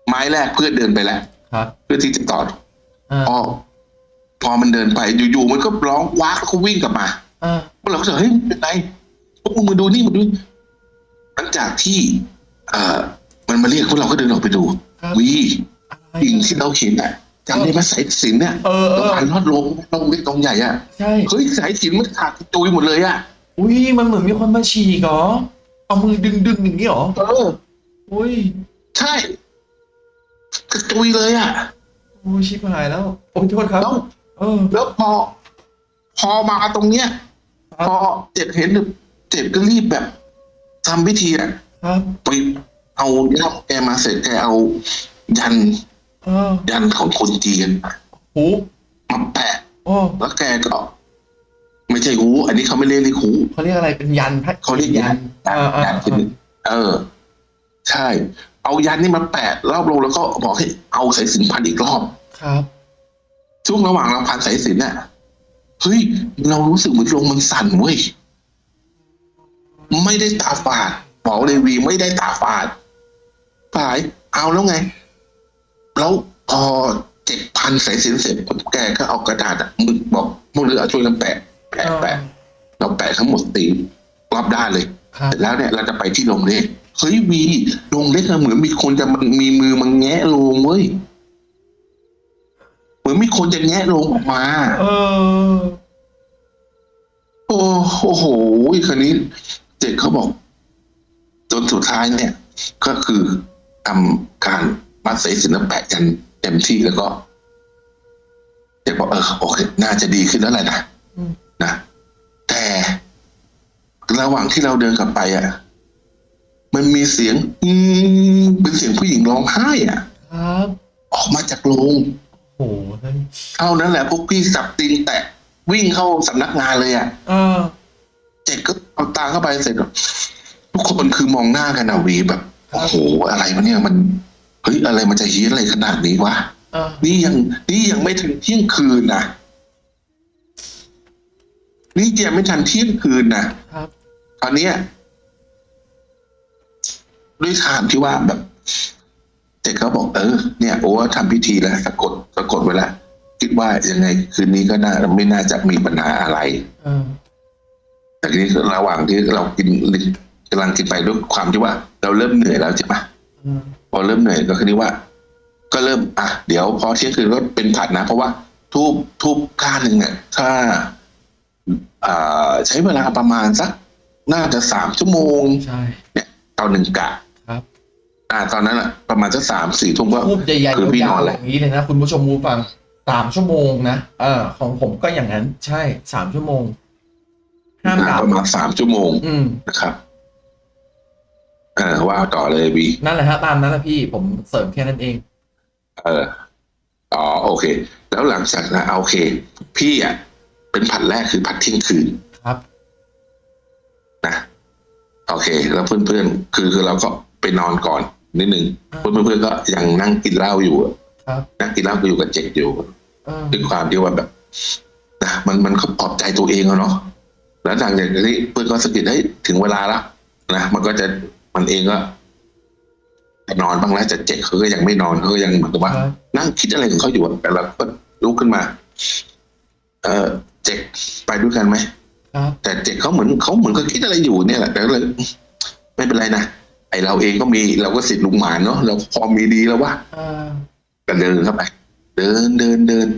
ไม้แรกเพื่อนเดินไปแล้วครับ เพื่อที่จะต่ออ่าพอพอมันเดินไปอยู่ๆมันก็ร้องว้ากแล้วก็วิ่งกลับมาอ่าพวกเราก็จะเฮ้ยเป็นไรพวกมึงมาดูนี่มาดูนี่หลังจากที่ เอ่อ มันมาเรียกพวกเราก็เดินออกไปดูครับวีอะไรสิ่งที่เราเห็นอะ จำได้ไหมสายสิญจนเนี่ยเออเอตรงอผ่านลอดลงลงเล็กตรงใหญ่อะใช่เฮ้ยสายสิญจนมันขาดกระจุยหมดเลยอะอุ้ยมันเหมือนมีคนมาฉีกเหรอเอามือดึงดึงๆอย่างนี้เหรอเอออุ้ยใช่กระจุยเลยอะโอ้ยชิบหายแล้วโอ้ยโทษครับแล้วเออ แล้วพอ พอมาตรงเนี้ยครับพอเจ็ดเห็นเจ็ดก็รีบแบบทำพิธีอะครับไปเอาย่ามแกมาเสร็จแกเอายันเออ ยันของคนจีนหูมาแปะโอ้แล้วแกก็ ไม่ใช่หู อันนี้เขาไม่เรียกเรียกหูเขาเรียกอะไรเป็นยันพระเขาเรียกยันเออเออยันเอคืออเออ ใช่ เอายันนี่มาแปะรอบลงแล้วก็บอกให้เอาสายสิญจนพันอีกรอบครับช่วงระหว่างเราพันสายสิญจนน่ะเฮ้ยเรารู้สึกเหมือนลงมันสั่นเว้ยไม่ได้ตาฝาดบอกเลยวีไม่ได้ตาฝาดฝายเอาแล้วไง แล้วพอเจ็ดพันสายสิญจนเสร็จปุ๊บแกก็เอากระดาษอะมึกบอกพวกเรือเอาช่วยกันแปะแปะแปะเราแปะทั้งหมดตีรอบด้านเลยครับเสร็จแล้วเนี่ยเราจะไปที่โรงเล็กเฮ้ยวีโรงเล็กอะเหมือนมีคนจะมันมีมือมันแงะโรงเว้ยเหมือนมีคนจะแงะโรงออกมาเออโอ้โอ้โหคันนี้เจ็กเขาบอก จนสุดท้ายเนี่ย ก็คือทำการ มัดสายสินแล้วแปะกันเต็มที่แล้วก็เจ็กบอกเออโอเคน่าจะดีขึ้นแล้วแหละนะอืมนะแต่ระหว่างที่เราเดินกลับไปอะ มันมีเสียง อืมเป็นเสียงผู้หญิงร้องไห้อะครับออกมาจากโรงโอ้โหเฮ้ยเท่านั้นแหละพวกพี่สับตีนแตะวิ่งเข้าสำนักงานเลยอะเออเจ็ดก็เอาตาเข้าไปเสร็จทุกคนคือมองหน้ากันอะวีแบบครับโอ้โหอะไรวะเนี่ยมัน เฮ้ยอะไรมันจะเฮี้ยนอะไรขนาดนี้วะเออนี่ยังนี่ยังไม่ถึงเที่ยงคืนนะนี่ยังไม่ทันเที่ยงคืนนะครับตอนเนี้ยด้วยทางที่ว่าแบบเจ็ดเขาบอกเออเนี่ยโอ้ทำพิธีแล้วสะกดสะกดไว้แล้วคิดว่ายังไงคืนนี้ก็น่าไม่น่าจะมีปัญหาอะไรเออแต่ทีนี้ระหว่างที่เรากินกำลังกินไปด้วยความที่ว่า เราเริ่มเหนื่อยแล้วใช่ปะเออ พอเริ่มเหนื่อยก็คือว่า ก็เริ่มอะเดี๋ยวพอเที่ยงคืนก็เป็นผัดนะ เพราะว่าทูบทูบก้านหนึ่งเนี่ยถ้าอ่าใช้เวลาประมาณสักน่าจะสามชั่วโมงใช่เนี่ยต่อหนึ่งกะครับอ่าตอนนั้นอะ ประมาณสักสามสี่ทุ่มก็ทูบใหญ่คือพี่ๆยานอวนๆแหอละย่างนี้เลยนะคุณผู้ชมมูฟังสามชั่วโมงนะเออของผมก็อย่างนั้น ใช่สามชั่วโมงห้ามอ่าดับประมาณสามชั่วโมงอืมนะครับเออว่าต่อเลยบีนั่นแหละฮะตามนั้นแหละพี่ผมเสริมแค่นั้นเอง เอออ๋อโอเค แล้วหลังจากนั้นโอเค พี่อะเป็นผัดแรกคือผัดเที่ยงคืนครับนะโอเค แล้วเพื่อนๆคือคือเราก็ไปนอนก่อนนิดนึงอ่าเพื่อนๆก็ยังนั่งกินเหล้าอยู่อะครับนั่งกินเหล้าอยู่กับเจ็กอยู่เออด้วยความที่ว่าแบบนะมันมันก็ปลอบใจตัวเองอะเนาะแล้วหลังจากนี้เพื่อนก็สะกิดให้ยถึงเวลาละนะมันก็จะ มันเองก็จะนอนบ้างแล้วแต่เจ็กเขาก็ยังไม่นอนเขาก็ยังเหมือนกับว่าครับนั่งคิดอะไรของเขาอยู่อะแต่เราก็ลุกขึ้นมา เออเจ็กไปด้วยกันไหมครับแต่เจ็กเขาเหมือนเขาเหมือนเขาคิดอะไรอยู่เนี่ยแหละแต่ก็เลยไม่เป็นไรนะไอเราเองก็มีเราก็สิทธิ์ลุงหมานเนาะเราพอมีดีแล้ววะเออก็เดินเข้าไปเดินเดินเดิน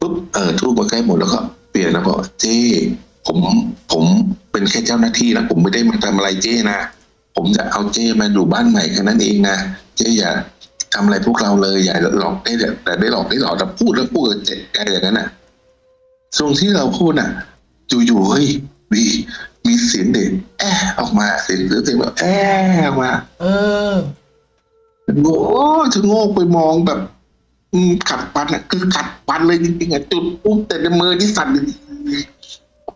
ปุ๊บเออทูบมาใกล้หมดแล้วก็เปลี่ยนแล้วบอกเจ้ผมผมเป็นแค่เจ้าหน้าที่นะผมไม่ได้มาทำอะไรเจ้นะ ผมจะเอาเจ้มาดูบ้านใหม่แค่นั้นเองนะเจ้อย่าทำอะไรพวกเราเลยอย่าหลอกได้แต่ได้หลอกได้หลอกแต่พูดแล้วพูดกับเจ็กแกอย่างนั้นน่ะช่วงที่เราพูดน่ะอยู่ๆเฮ้ยวีมีเสียงเด็กแอะออกมาเสียงเสียงแบบแอะออกมา เออโง่ชะโงกไปมองแบบ อืมขัดปันอะ คือขัดปันเลยจริงๆอะจุดปุ๊บแต่ในมือที่สั่น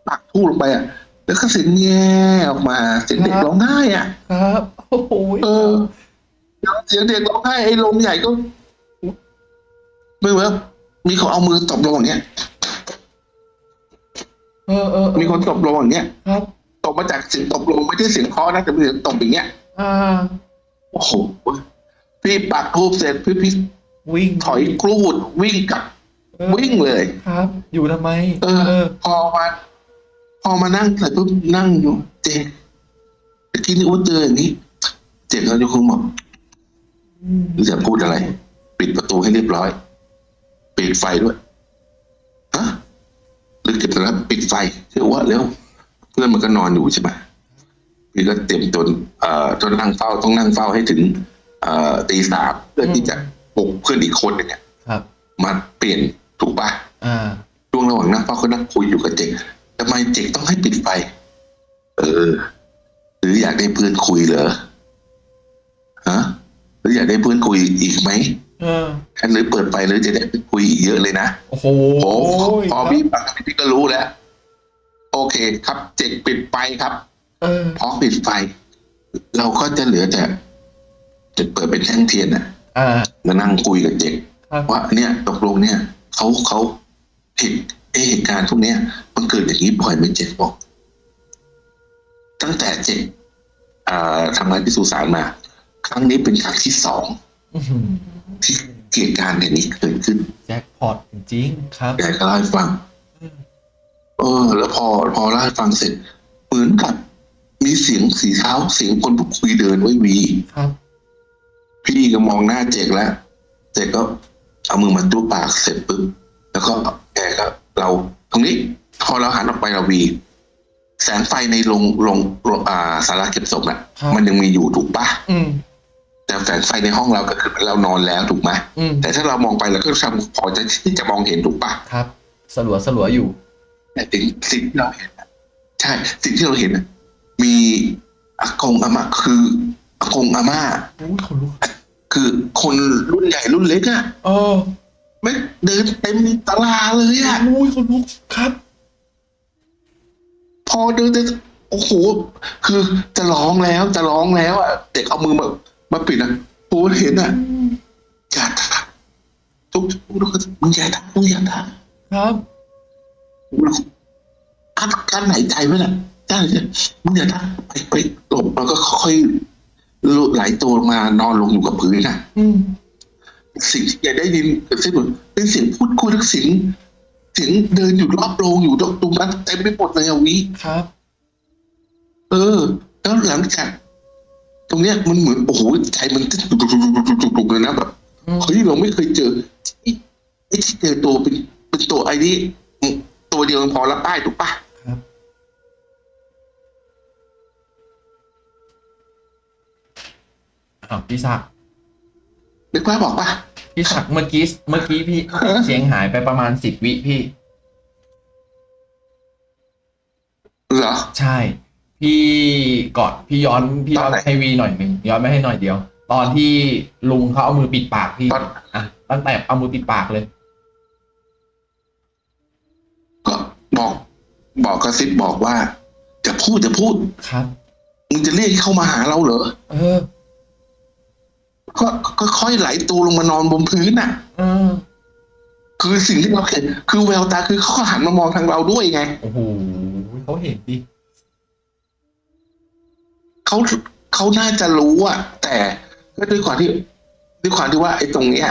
ปักทูบลงไปอะ แล้วก็เสียงแง่ออกมาเสียงเด็กร้องไห้อะ ครับโอ้โหเออเสียงเด็กร้องไห้ไอ้ลมใหญ่ก็ไม่ work มีคนเอามือตบลงอย่างเงี้ยเออเออเออมีคนตบลงอย่างเงี้ยครับตบมาจากเสียงตบลงไม่ใช่เสียงเคาะนะแต่เป็นเสียงตบอย่างเงี้ยอ่าโอ้โหพี่ปักธูปเสร็จพี่พี่วิ่งถอยกรูดวิ่งกลับออวิ่งเลย ครับ อยู่ทำไม เออ พอมา พอมานั่งเสร็จปุ๊บนั่งอยู่เจ๊ตะกี้นี่ว่าเจออย่างนี้ เจ๊เขาจะคงบอกมหรือจะพูดอะไร ปิดประตูให้เรียบร้อย ปิดไฟด้วยฮะหรือเก็บแล้วปิดไฟเชื่อว่าเร็วเพื่อนมันก็นอนอยู่ใช่ไหมพี่ก็เตรียมตนเอ่อต้องนั่งเฝ้าต้องนั่งเฝ้าให้ถึง เอ่อตีสามเพื่อที่จะปลุกเพื่อนอีกคนหนึ่งเนี่ยครับมาเปลี่ยนถูกปะอ่าช่วงระหว่างนั่งเฝ้าก็นั่งคุยอยู่กับเจ๊ก ทำไมเจ๊กต้องให้ปิดไฟ เออ หรืออยากได้เพื่อนคุยเหรอฮะหรืออยากได้เพื่อนคุยอีกไหมเออคันหรือเปิดไฟหรือจะได้ไปคุยอีกเยอะเลยนะโอ้โหโอ้พอครับพี่ฟังพี่ก็รู้แล้ว โอเค ครับเจ๊กปิดไฟครับเออพอปิดไฟ เราก็จะเหลือแต่จะเปิดเป็นแท่งเทียนน่ะอ่ามานั่งคุยกับเจ๊กครับว่าเนี่ยตกลงเนี่ยเขาเขาเหตุ เอ่อเหตุการณ์พวกเนี้ยมันเกิดอย่างนี้บ่อยไหมเจ๊บอกตั้งแต่เจ๊อ่าทำงานที่สุสานมา ครั้งนี้เป็นครั้งที่สองอื้อหือที่เหตุการณ์อย่างนี้เกิดขึ้นแจ็คพอตจริงๆครับแกก็เล่าให้ฟังอืมเออ แล้วพอพอเล่าให้ฟังเสร็จเหมือนกับมีเสียงสีเท้าเสียงคนพูดคุยเดินไว้วีครับ พี่ก็มองหน้าเจกแล้วเจกก็เอามือมาจูบปากเสร็จปุ๊บแล้วก็แกก็ เราตรงนี้พอเราหันออกไปเราวีแสงไฟในโรงโรงโรงอ่าสาราเก็บศพน่ะครับมันยังมีอยู่ถูกปะอืมแต่แสงไฟในห้องเราก็คือเรานอนแล้วถูกไหมอืมแต่ถ้าเรามองไปเราก็ทำพอจะที่จะมองเห็นถูกปะครับสลัวสลัวอยู่แต่สิ่งสิ่งที่เราเห็นน่ะใช่ สิ่งที่เราเห็นน่ะมีอากงอาม่าคืออากงอาม่าอุ้ยขนลุกคือคนรุ่นใหญ่รุ่นเล็กอะเออ ไม่เดินเต็มตลาเลยอะอุ้ยขนลุกครับ พอเดินเดินโอ้โห คือจะร้องแล้วจะร้องแล้วอะเด็กเอามือมามาปิดอะโอ้เห็นอะอย่าทักทุกทุกคนมึงอย่าทักมึงอย่าทักครับอัดการหายใจไว้น่ะได้เลยมึงอย่าทักไปไปหลบแล้วก็ค่อยๆไหลตัวลงมานอนลงอยู่กับพื้นน่ะอืม สิ่งที่แกได้ยินเป็นเสียงเป็นเสียงพูดคุยทั้งเสียงเสียงเดินอยู่รอบโรงอยู่ตรงนั้นเต็มไปหมดเลยอะวิครับ เออ แล้วหลังจาก ตรงเนี้ยมันเหมือนโอ้โหใจมันเต้นตุกๆๆๆเลยนะแบบอืมเฮ้ยเราไม่เคยเจอไอ้ไอ้ที่เจอตัวเป็นเป็นตัวไอ้นี่ตัวเดียวมันพอละป้ายถูกปะครับอ้าวพี่ศักดิ์ นึกภาพบอกปะพี่ศักดิ์เมื่อกี้เมื่อกี้พี่ฮะเสียงหายไปประมาณสิบวิพี่ เหรอ ใช่ พี่ก่อนพี่ย้อนพี่ย้อนตอนไหนให้วีหน่อยหนึ่งย้อนไม่ให้หน่อยเดียว ตอนที่ลุงเขาเอามือปิดปากพี่ตอนอะตั้งแต่เอามือปิดปากเลย ก็บอก บอกกระซิบบอกว่า จะพูดจะพูดครับมึงจะเรียกให้เข้ามาหาเราเหรอเออ ก็ก็ค่อยไหลตัวลงมานอนบนพื้นน่ะเออคือสิ่งที่เราเห็นคือแววตาคือเขาหันมามองทางเราด้วยไงโอ้โหเขาเห็นดิเขาเขาน่าจะรู้อะแต่ก็ด้วยความที่ด้วยความที่ว่าไอ้ตรงเนี้ย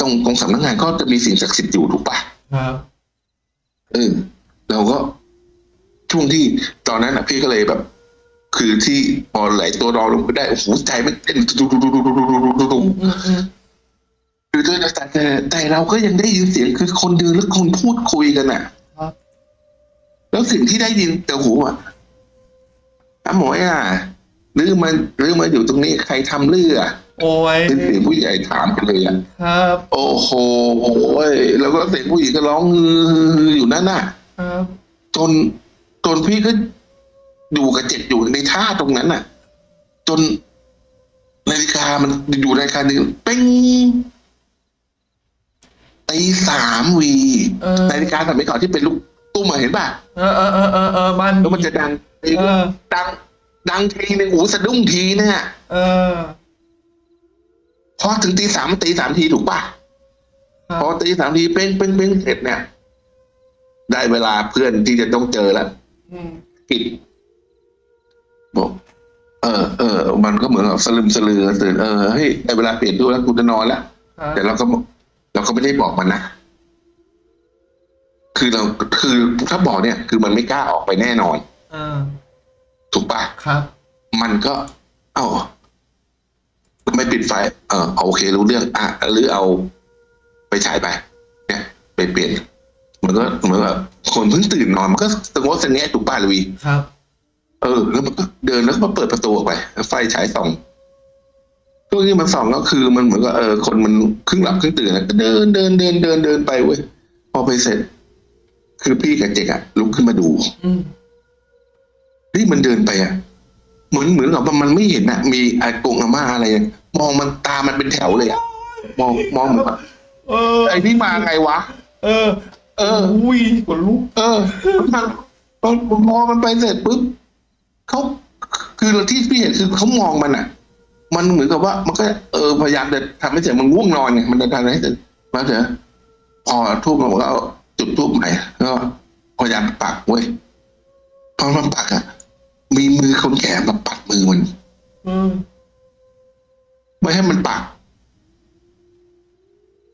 ตรงตรงสำนักงานก็จะมีสิ่งศักดิ์สิทธิ์อยู่ถูกปะครับเออเราก็ช่วงที่ตอนนั้นอะพี่ก็เลยแบบ คือที่พอไหลตัวนอลงไปได้โอ้โหใจมันเต้นตุกตุกตุกตุกตุกตุกตุกตุกตุกอืมอืมอืมคือด้วยแต่แต่แต่เราก็ยังได้ยินเสียงคือคนเดินและคนพูดคุยกันอะครับแล้วสิ่งที่ได้ยินแต่หูอะอาหมวยอะลือมาลือมาอยู่ตรงนี้ใครทำลืออะโอ้ยเป็นเสียงผู้ใหญ่ถามกันเลยอะครับ โอ้โหโอ้ยแล้วก็เสียงผู้หญิงก็ร้องฮืออยู่นั่นน่ะครับจนจนพี่ก็ อยู่กับเจ็ดอยู่ในท่าตรงนั้นน่ะ จนนาฬิกามันอยู่นาฬิกาหนึ่งเป้งตีสามวีเออนาฬิกาสมัยก่อนที่เป็นลูกตุ้มอะเห็นป่ะเออเออเออเออเออบ้านแล้วมันจะดังเออดัง ดังทีหนึ่งหูสะดุ้งทีเนี่ยเออพอถึงตีสามตีสามทีถูกป่ะครัพอบตีสามทีเป้งเป้งเป้งเสร็จเนี่ย ได้เวลาเพื่อนที่จะต้องเจอแล้วอืมปิด บอกเออเออมันก็เหมือนกับสลึมสลือตื่นเออเฮ้ยได้เวลาเปลี่ยนตัวแล้วกูจะนอนแล้วครับแต่เราก็เราก็ไม่ได้บอกมันนะคือเราคือถ้าบอกเนี่ย คือมันไม่กล้าออกไปแน่นอนเออถูกปะครับ มันก็ เอ้าไม่ปิดไฟ เออโอเค รู้เรื่อง อะหรือเอาไปฉายไป เนี่ย ไปเปลี่ยน มันก็เหมือนแบบคนเพิ่งตื่นนอน มันก็สงบสงแงะถูกป้าลุยครับ เออ แล้วมันก็เดินแล้วก็มาเปิดประตูออกไปแล้วไฟฉายส่องช่วงที่มันส่องก็คือมันเหมือนกับเออคนมันครึ่งหลับครึ่งตื่นอะก็เดินเดินเดินเดินเดินไปเว้ยพอไปเสร็จ คือพี่กับเจกอะลุกขึ้นมาดูอืมนี่มันเดินไปอะเหมือนเหมือนกับว่ามันไม่เห็นอะมีอากงอาม่าอะไรอะมองมันตามันเป็นแถวเลยอะมองมองเหมือนว่าเออไอ้นี่มาไงวะเออ เอออุ้ยขนลุกเออมันพอพอมันไปเสร็จปุ๊บ เขาคือที่พี่เห็นคือเขามองมันอะ มันเหมือนกับว่า มันก็เออพยายามจะทำให้เสร็จมันง่วงนอนไงมันจะทำให้เสร็จมาเถอะพอทูบมันก็เอาจุดทูบใหม่ก็พยายามปักเว้ยพอมันปักอะมีมือคนแก่มาปัดมือมันเออไม่ให้มันปัก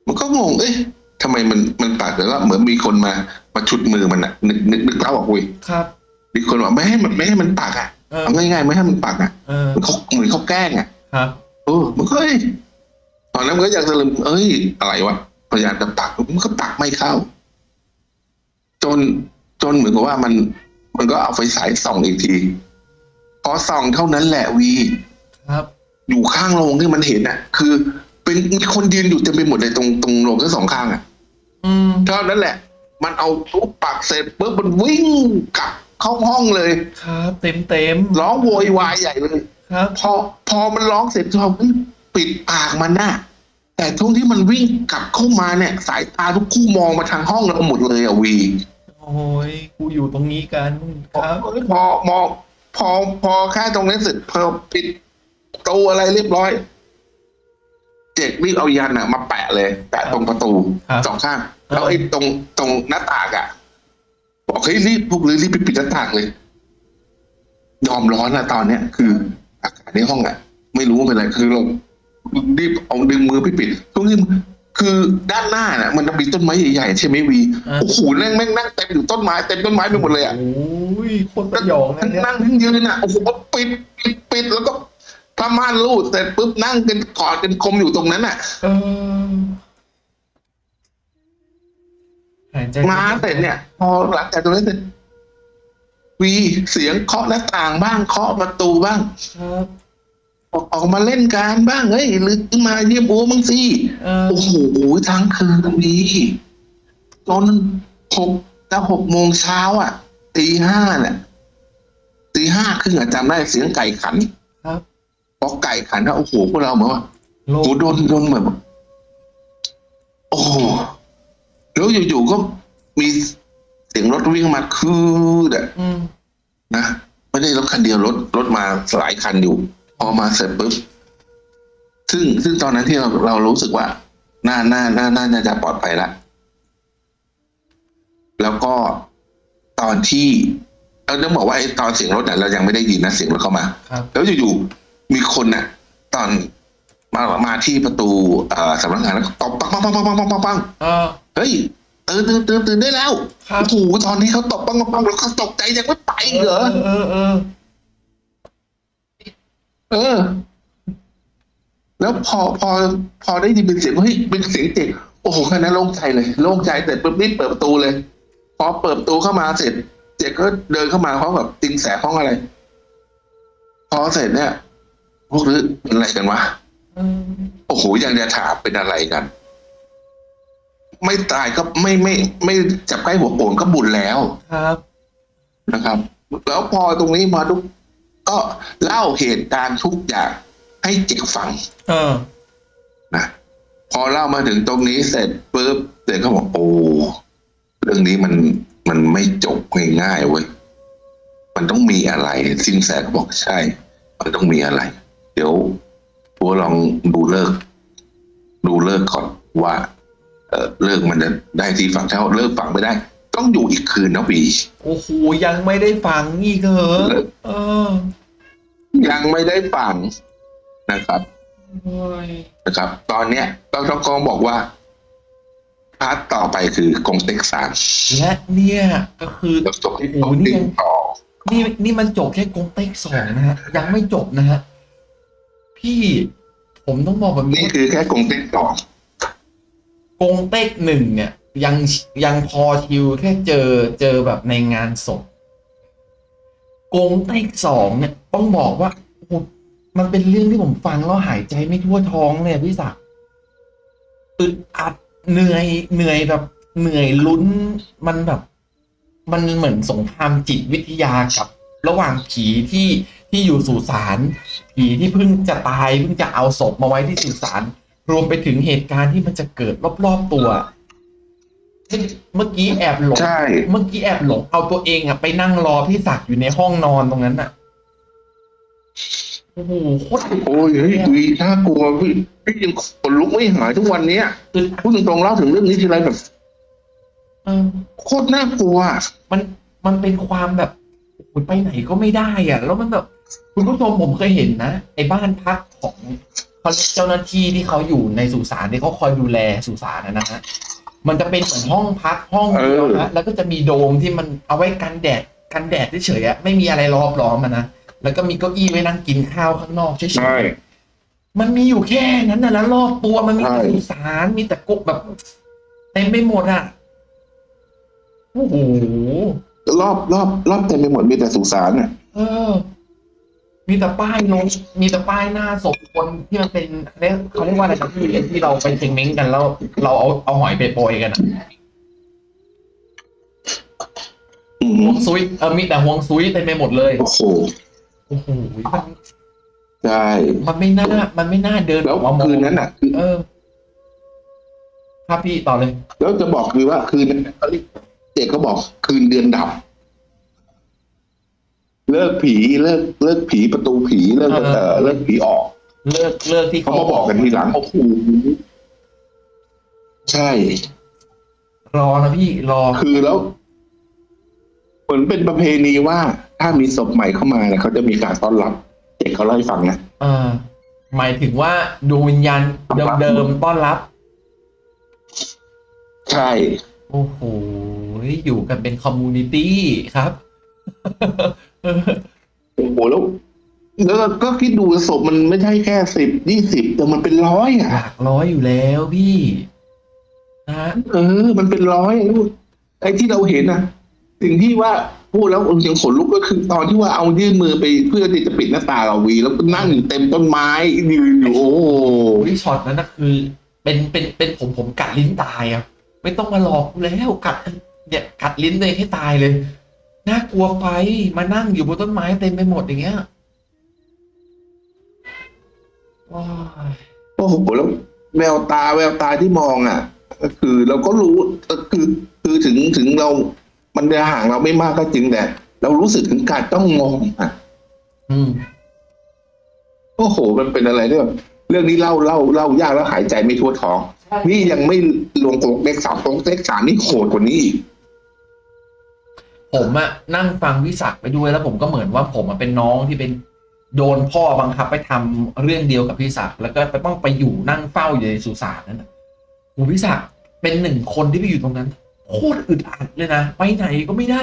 มันก็งงเอ๊ะทำไมมันมันปักแล้วก็เหมือนมีคนมามาฉุดมือมันอะ นึกนึกนึกเท้าออกเว้ยครับ มีคนบอกไม่ให้มันไม่ให้มันปักอะเออเอาง่ายๆไม่ให้มันปักอะเออเหมือนเขาเหมือนเขาแกล้งอะครับ เออมันก็เอ้ยตอนนั้นมันก็อยากจะลืมเอ้ยอะไรวะพยายามจะปักมันก็ปักไม่เข้า จนจนเหมือนกับว่ามันมันก็เอาไฟฉายส่องอีกทีพอส่องเท่านั้นแหละวี ครับ อยู่ข้างโรงที่มันเห็นอะ คือ เป็นมีคนยืนอยู่เต็มไปหมดเลยตรงตรงโรงทั้งสองข้างอะอืมเท่านั้นแหละ มันเอาทุบปักเสร็จปุ๊บมันวิ่งกลับ เข้าห้องเลย ครับเต็มเต็มร้องโวยวายใหญ่เลย ครับ พอพอมันร้องเสร็จพอปิดปากมันน่ะแต่ช่วงที่มันวิ่งกลับเข้ามาเนี่ย สายตาทุกคู่มองมาทางห้องเราหมดเลยอะวีโอ้ยกูอยู่ตรงนี้กันครับพอมองพอพอแค่ตรงนี้นเสร็จพอปิดประตูอะไรเรียบร้อย เจ็กรีบเอายันอะมาแปะเลย แปะตรงประตูครับสองข้าง แล้วไอ้ตรงตรงหน้าต่างอะ บอกเฮ้ยรีบพวกเลยรีบไปปิดหน้าต่างเลย ยอมร้อนอะตอนเนี้ย คืออากาศในห้องอะไม่รู้ว่าเป็นอะไรคือเรารีบเอาดึงมือไปปิดตรงนี้คือด้านหน้าน่ะ มันจะมีต้นไม้ใหญ่ๆใช่ไหมวีอ่าโอ้โหนั่งแม่งนั่งเต็มอยู่ต้นไม้เต็มต้นไม้ไปหมดเลยอะโอ้ยโคนสยองนะทั้งเนี่ยนั่งทั้งยืนอะโอ้โหปิดปิดปิดแล้วก็ผ้าม่านรูดเสร็จปุ๊บนั่งกันกอดกันคมอยู่ตรงนั้นอะเออ หายใจมาเสร็จเนี่ย พอหลังจากตรงนั้นเสร็จวีเสียงเคาะหน้าต่างบ้างเคาะประตูบ้างครับออกออกมาเล่นการบ้างเฮ้ยหรือมาเยี่ยมโอ้มึงสิเออโอ้โหทั้งคืนวีจนหกจะหกโมงเช้าอะตีห้าเนี่ยตีห้าครึ่งอะจำได้เสียงไก่ขันครับพอไก่ขันแล้วโอ้โหพวกเราเหมือนว่าโลโอ้กโดนโดนแบบโอ้โห แล้วอยู่ๆก็มีเสียงรถวิ่งมาคืดอะนะไม่ได้รถคันเดียวรถรถมาหลายคันอยู่ พอมาเสร็จปุ๊บซึ่งซึ่งตอนนั้นที่เราเรารู้สึกว่าน่าน่าน่าน่าจะปลอดภัยละแล้วก็ตอนที่เราต้องบอกว่าไอ้ตอนเสียงรถเนี่ยเรายังไม่ได้ยินนะเสียงรถเข้ามาแล้วอยู่ๆมีคนน่ะ ตอนมามาที่ประตูสำนักงานแล้วตบปังปังปังปังปังปังปัง เออเฮ้ยตื่นตื่นตื่นตื่นได้แล้วครับ โอ้โหตอนนี้เขาตบปังปังปังแล้วเขาตกใจยังไม่ไปอีกเหรอเออเออ เออ แล้วพอพอพอได้ยินเป็นเสียงเฮ้ยเป็นเสียงเด็กโอ้โหแค่นั้นโล่งใจเลยโล่งใจแต่ปุ๊บรีบเปิดประตูเลย พอเปิดประตูเข้ามาเสร็จเจ๊ก็เดินเข้ามาพร้อมกับติงแสห้องอะไร พอเสร็จเนี่ย พวกนี้เป็นอะไรกันวะ เออ โอ้โหยังจะถามเป็นอะไรกัน ไม่ตายก็ไม่ไม่ไม่จับใกล้หัวโป่งก็บุญแล้วครับนะครับ แล้วพอตรงนี้มาทุกก็เล่าเหตุการณ์ทุกอย่างให้เจ๊กฟัง เออนะพอเล่ามาถึงตรงนี้เสร็จปุ๊บเจ๊ก็บอกโอ้เรื่องนี้มันมันไม่จบง่ายๆเว้ยมันต้องมีอะไรสินแสก็บอกใช่ มันต้องมีอะไร เดี๋ยวพวกลองดูเลิก ดูเลิกก่อนว่า เออเลิกมันจะได้ที่ฝั่งเท่าเลิกฝั่งไม่ได้ ต้องอยู่อีกคืนนะวีโอ้โหยังไม่ได้ฟังอีกเหรอเออ ยังไม่ได้ฟังนะครับโอ้ยนะครับ ตอนเนี้ยดรกองบอกว่าpart ต่อไปคือกงเต็กสามและเนี่ย ก็คือแล้วจบที่โอ้กโหงนี่เต็กยังต่อนี่นี่มันจบแค่กงเต็กสองนะฮะยังไม่จบนะฮะพี่ผมต้องบอกแบบนี้นี่คือแค่กงเต็กต่อ กงเต็กหนึ่งเนี่ย ยังยังพอ chill แค่เจอเจอแบบในงานศพกงเต็กสองเนี่ยต้องบอกว่าโอ้มันเป็นเรื่องที่ผมฟังแล้วหายใจไม่ทั่วท้องเลยพี่ศักดิ์อึดอัดเหนื่อยเหนื่อยแบบเหนื่อยลุ้นมันแบบ มันเหมือนสงครามจิตวิทยากับ ระหว่างผีที่ที่อยู่สุสานผีที่เพิ่งจะตายเพิ่งจะเอาศพมาไว้ที่สุสาน รวมไปถึงเหตุการณ์ที่มันจะเกิดรอบๆตัวเมื่อกี้แอบหลงใช่ เมื่อกี้แอบหลงเอาตัวเองอะไปนั่งรอพี่ศักดิ์อยู่ในห้องนอนตรงนั้นอะโอ้โหโคตรโอ้ยเฮ้ยวีน่ากลัวพี่พี่ยังขนลุกไม่หายทุกวันเนี้ยอึดอัดพูดตรงๆเล่าถึงเรื่องนี้ทีไรแบบเออโคตรน่ากลัว มันมันเป็นความแบบโอ้โหไปไหนก็ไม่ได้อะแล้วมันแบบ คุณผู้ชมผมเคยเห็นนะไอ้บ้านพักของ เขาเรียกเจ้าหน้าที่ที่เขาอยู่ในสุสานที่เขาคอยดูแลสุสานนะนะฮะมันจะเป็นเหมือนห้องพักห้องเดียวนะแล้วก็จะมีโดมที่มันเอาไว้กันแดดกันแดดเฉยๆอะไม่มีอะไรรอบล้อมมันนะแล้วก็มีเก้าอี้ไว้นั่งกินข้าวข้างนอกเฉยใช่ๆมันมีอยู่แค่นั้นนะแล้วรอบตัวมันมีแต่ใช่สุสานมีแต่กบแบบเต็มไปหมดอะโอ้โหรอบรอบรอบเต็มไปหมดมีแต่สุสานอะเออ มีแต่ป้ายลงมีแต่ป้ายหน้าศพคนที่มันเป็นเขาเรียกเขาเรียกว่าอะไรนะที่ที่เราไปเชงเม้งกันแล้วเราเอาเอาหอยไปโปรยกันอะอืมห่วงซุยเออมีแต่ห่วงซุยเต็มไปหมดเลยโอ้โหโอ้โหมันใช่มันไม่น่า มันไม่น่าเดินแล้วออกมามองคืนนั้นอะคือเออครับพี่ต่อเลย แล้วจะบอกคือว่าคืนนั้นเขาเรียกเด็กก็บอกคืนเดือนดับ เลิกผีเลิกเลิกผีประตูผีเลิกเออ เออเลิกผีออกเลิกเลิกที่เขามาบอกกันทีหลังโอ้โหใช่ รอนะพี่รอ คือแล้วเหมือนเป็นประเพณีว่า ถ้ามีศพใหม่เข้ามาเนี่ยเขาจะมีการต้อนรับเด็กเขาเล่าให้ฟังนะ เออ หมายถึงว่าดวงวิญญาณเดิมๆต้อนรับ ใช่ โอ้โห อยู่กันเป็นคอมมูนิตี้ครับ โอ้โหแล้วแล้วก็คิดดูศพมันไม่ใช่แค่สิบยี่สิบแต่มันเป็นร้อยอะ หลักร้อยอยู่แล้วพี่นะฮะเออ มันเป็นร้อยลูกไอ้ที่เราเห็นนะสิ่งที่ว่าพูดแล้วยังขนลุกก็คือตอนที่ว่าเอายื่นมือไปเพื่อที่จะปิดหน้าตางเราวี แล้วก็นั่งอยู่เต็มต้นไม้ยืนอยู่โอ้โหวิช็อตนั้นนะคือ เป็นเป็นเป็นผมผมกัดลิ้นตายอะ ไม่ต้องมาหลอกกูแล้วกัดเนี่ย กัดลิ้นเลยให้ตายเลย น่ากลัวไปมานั่งอยู่บนต้นไม้เต็มไปหมดอย่างเงี้ยว้ายโอ้โหแล้วแววตาแววตาที่มองอะ ก็คือเราก็รู้คือคือถึงถึงเรา มันจะห่างเราไม่มากก็จริงแต่เรารู้สึกถึงการต้องมองอะ อืมโอ้โห มันเป็นอะไรที่แบบเรื่องนี้เล่าเล่าเล่ายากแล้วหายใจไม่ทั่วท้อง นี่ยังไม่รวมตรงเลขสามตรงเลขสามนี่โหดกว่านี้อีก ผมอะนั่งฟังวิสักไปด้วยแล้วผมก็เหมือนว่าผมอะเป็นน้องที่เป็นโดนพ่อบังคับไปทำเรื่องเดียวกับพี่ศักดิ์แล้วก็ไปต้องไปอยู่นั่งเฝ้าอยู่ในสุสานนั่นน่ะโอ้พี่ศักดิ์เป็นหนึ่งคนที่ไปอยู่ตรงนั้นโคตรอึดอัดเลยนะไปไหนก็ไม่ได้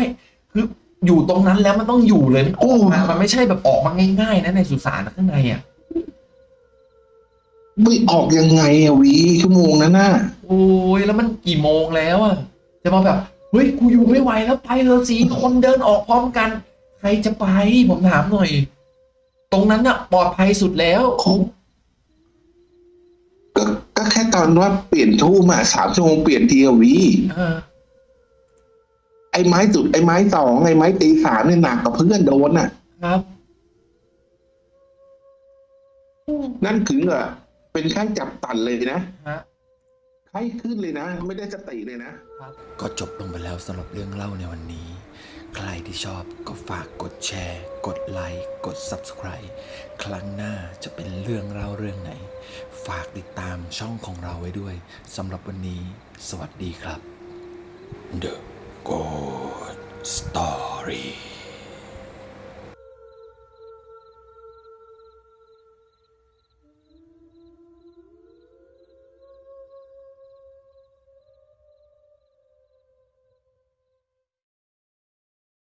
คืออยู่ตรงนั้นแล้วมันต้องอยู่เลยมันออกมามันไม่ใช่แบบออกมาง่ายๆนะในสุสานข้างในอะไม่ออกยังไงอะวีชั่วโมงนั้นน่ะโอ้ยแล้วมันกี่โมงแล้วอะจะมาแบบ เฮ้ยกูอยู่ไม่ไหวแล้วไปเถอะสี่คนเดินออกพร้อมกัน ใครจะไปผมถามหน่อย ตรงนั้นอะปลอดภัยสุดแล้วเขาก็ก็แค่ตอนว่าเปลี่ยนทู่มาสามชั่วโมงเปลี่ยนทีอะวีเออไอ้ไม้จุดไอ้ไม้สองไอ้ไม้ตีสามเนี่ยหนักกว่าเพื่อนโดนอะ ครับ นั่นถึงอะเป็นไข้จับตันเลยนะฮะ ไข้ขึ้นเลยนะ ไม่ได้สติเลยนะ ก็จบลงไปแล้วสำหรับเรื่องเล่าในวันนี้ ใครที่ชอบก็ฝากกดแชร์ กดไลค์กด Subscribe ครั้งหน้าจะเป็นเรื่องเล่าเรื่องไหน ฝากติดตามช่องของเราไว้ด้วยสำหรับวันนี้ สวัสดีครับ The Good Story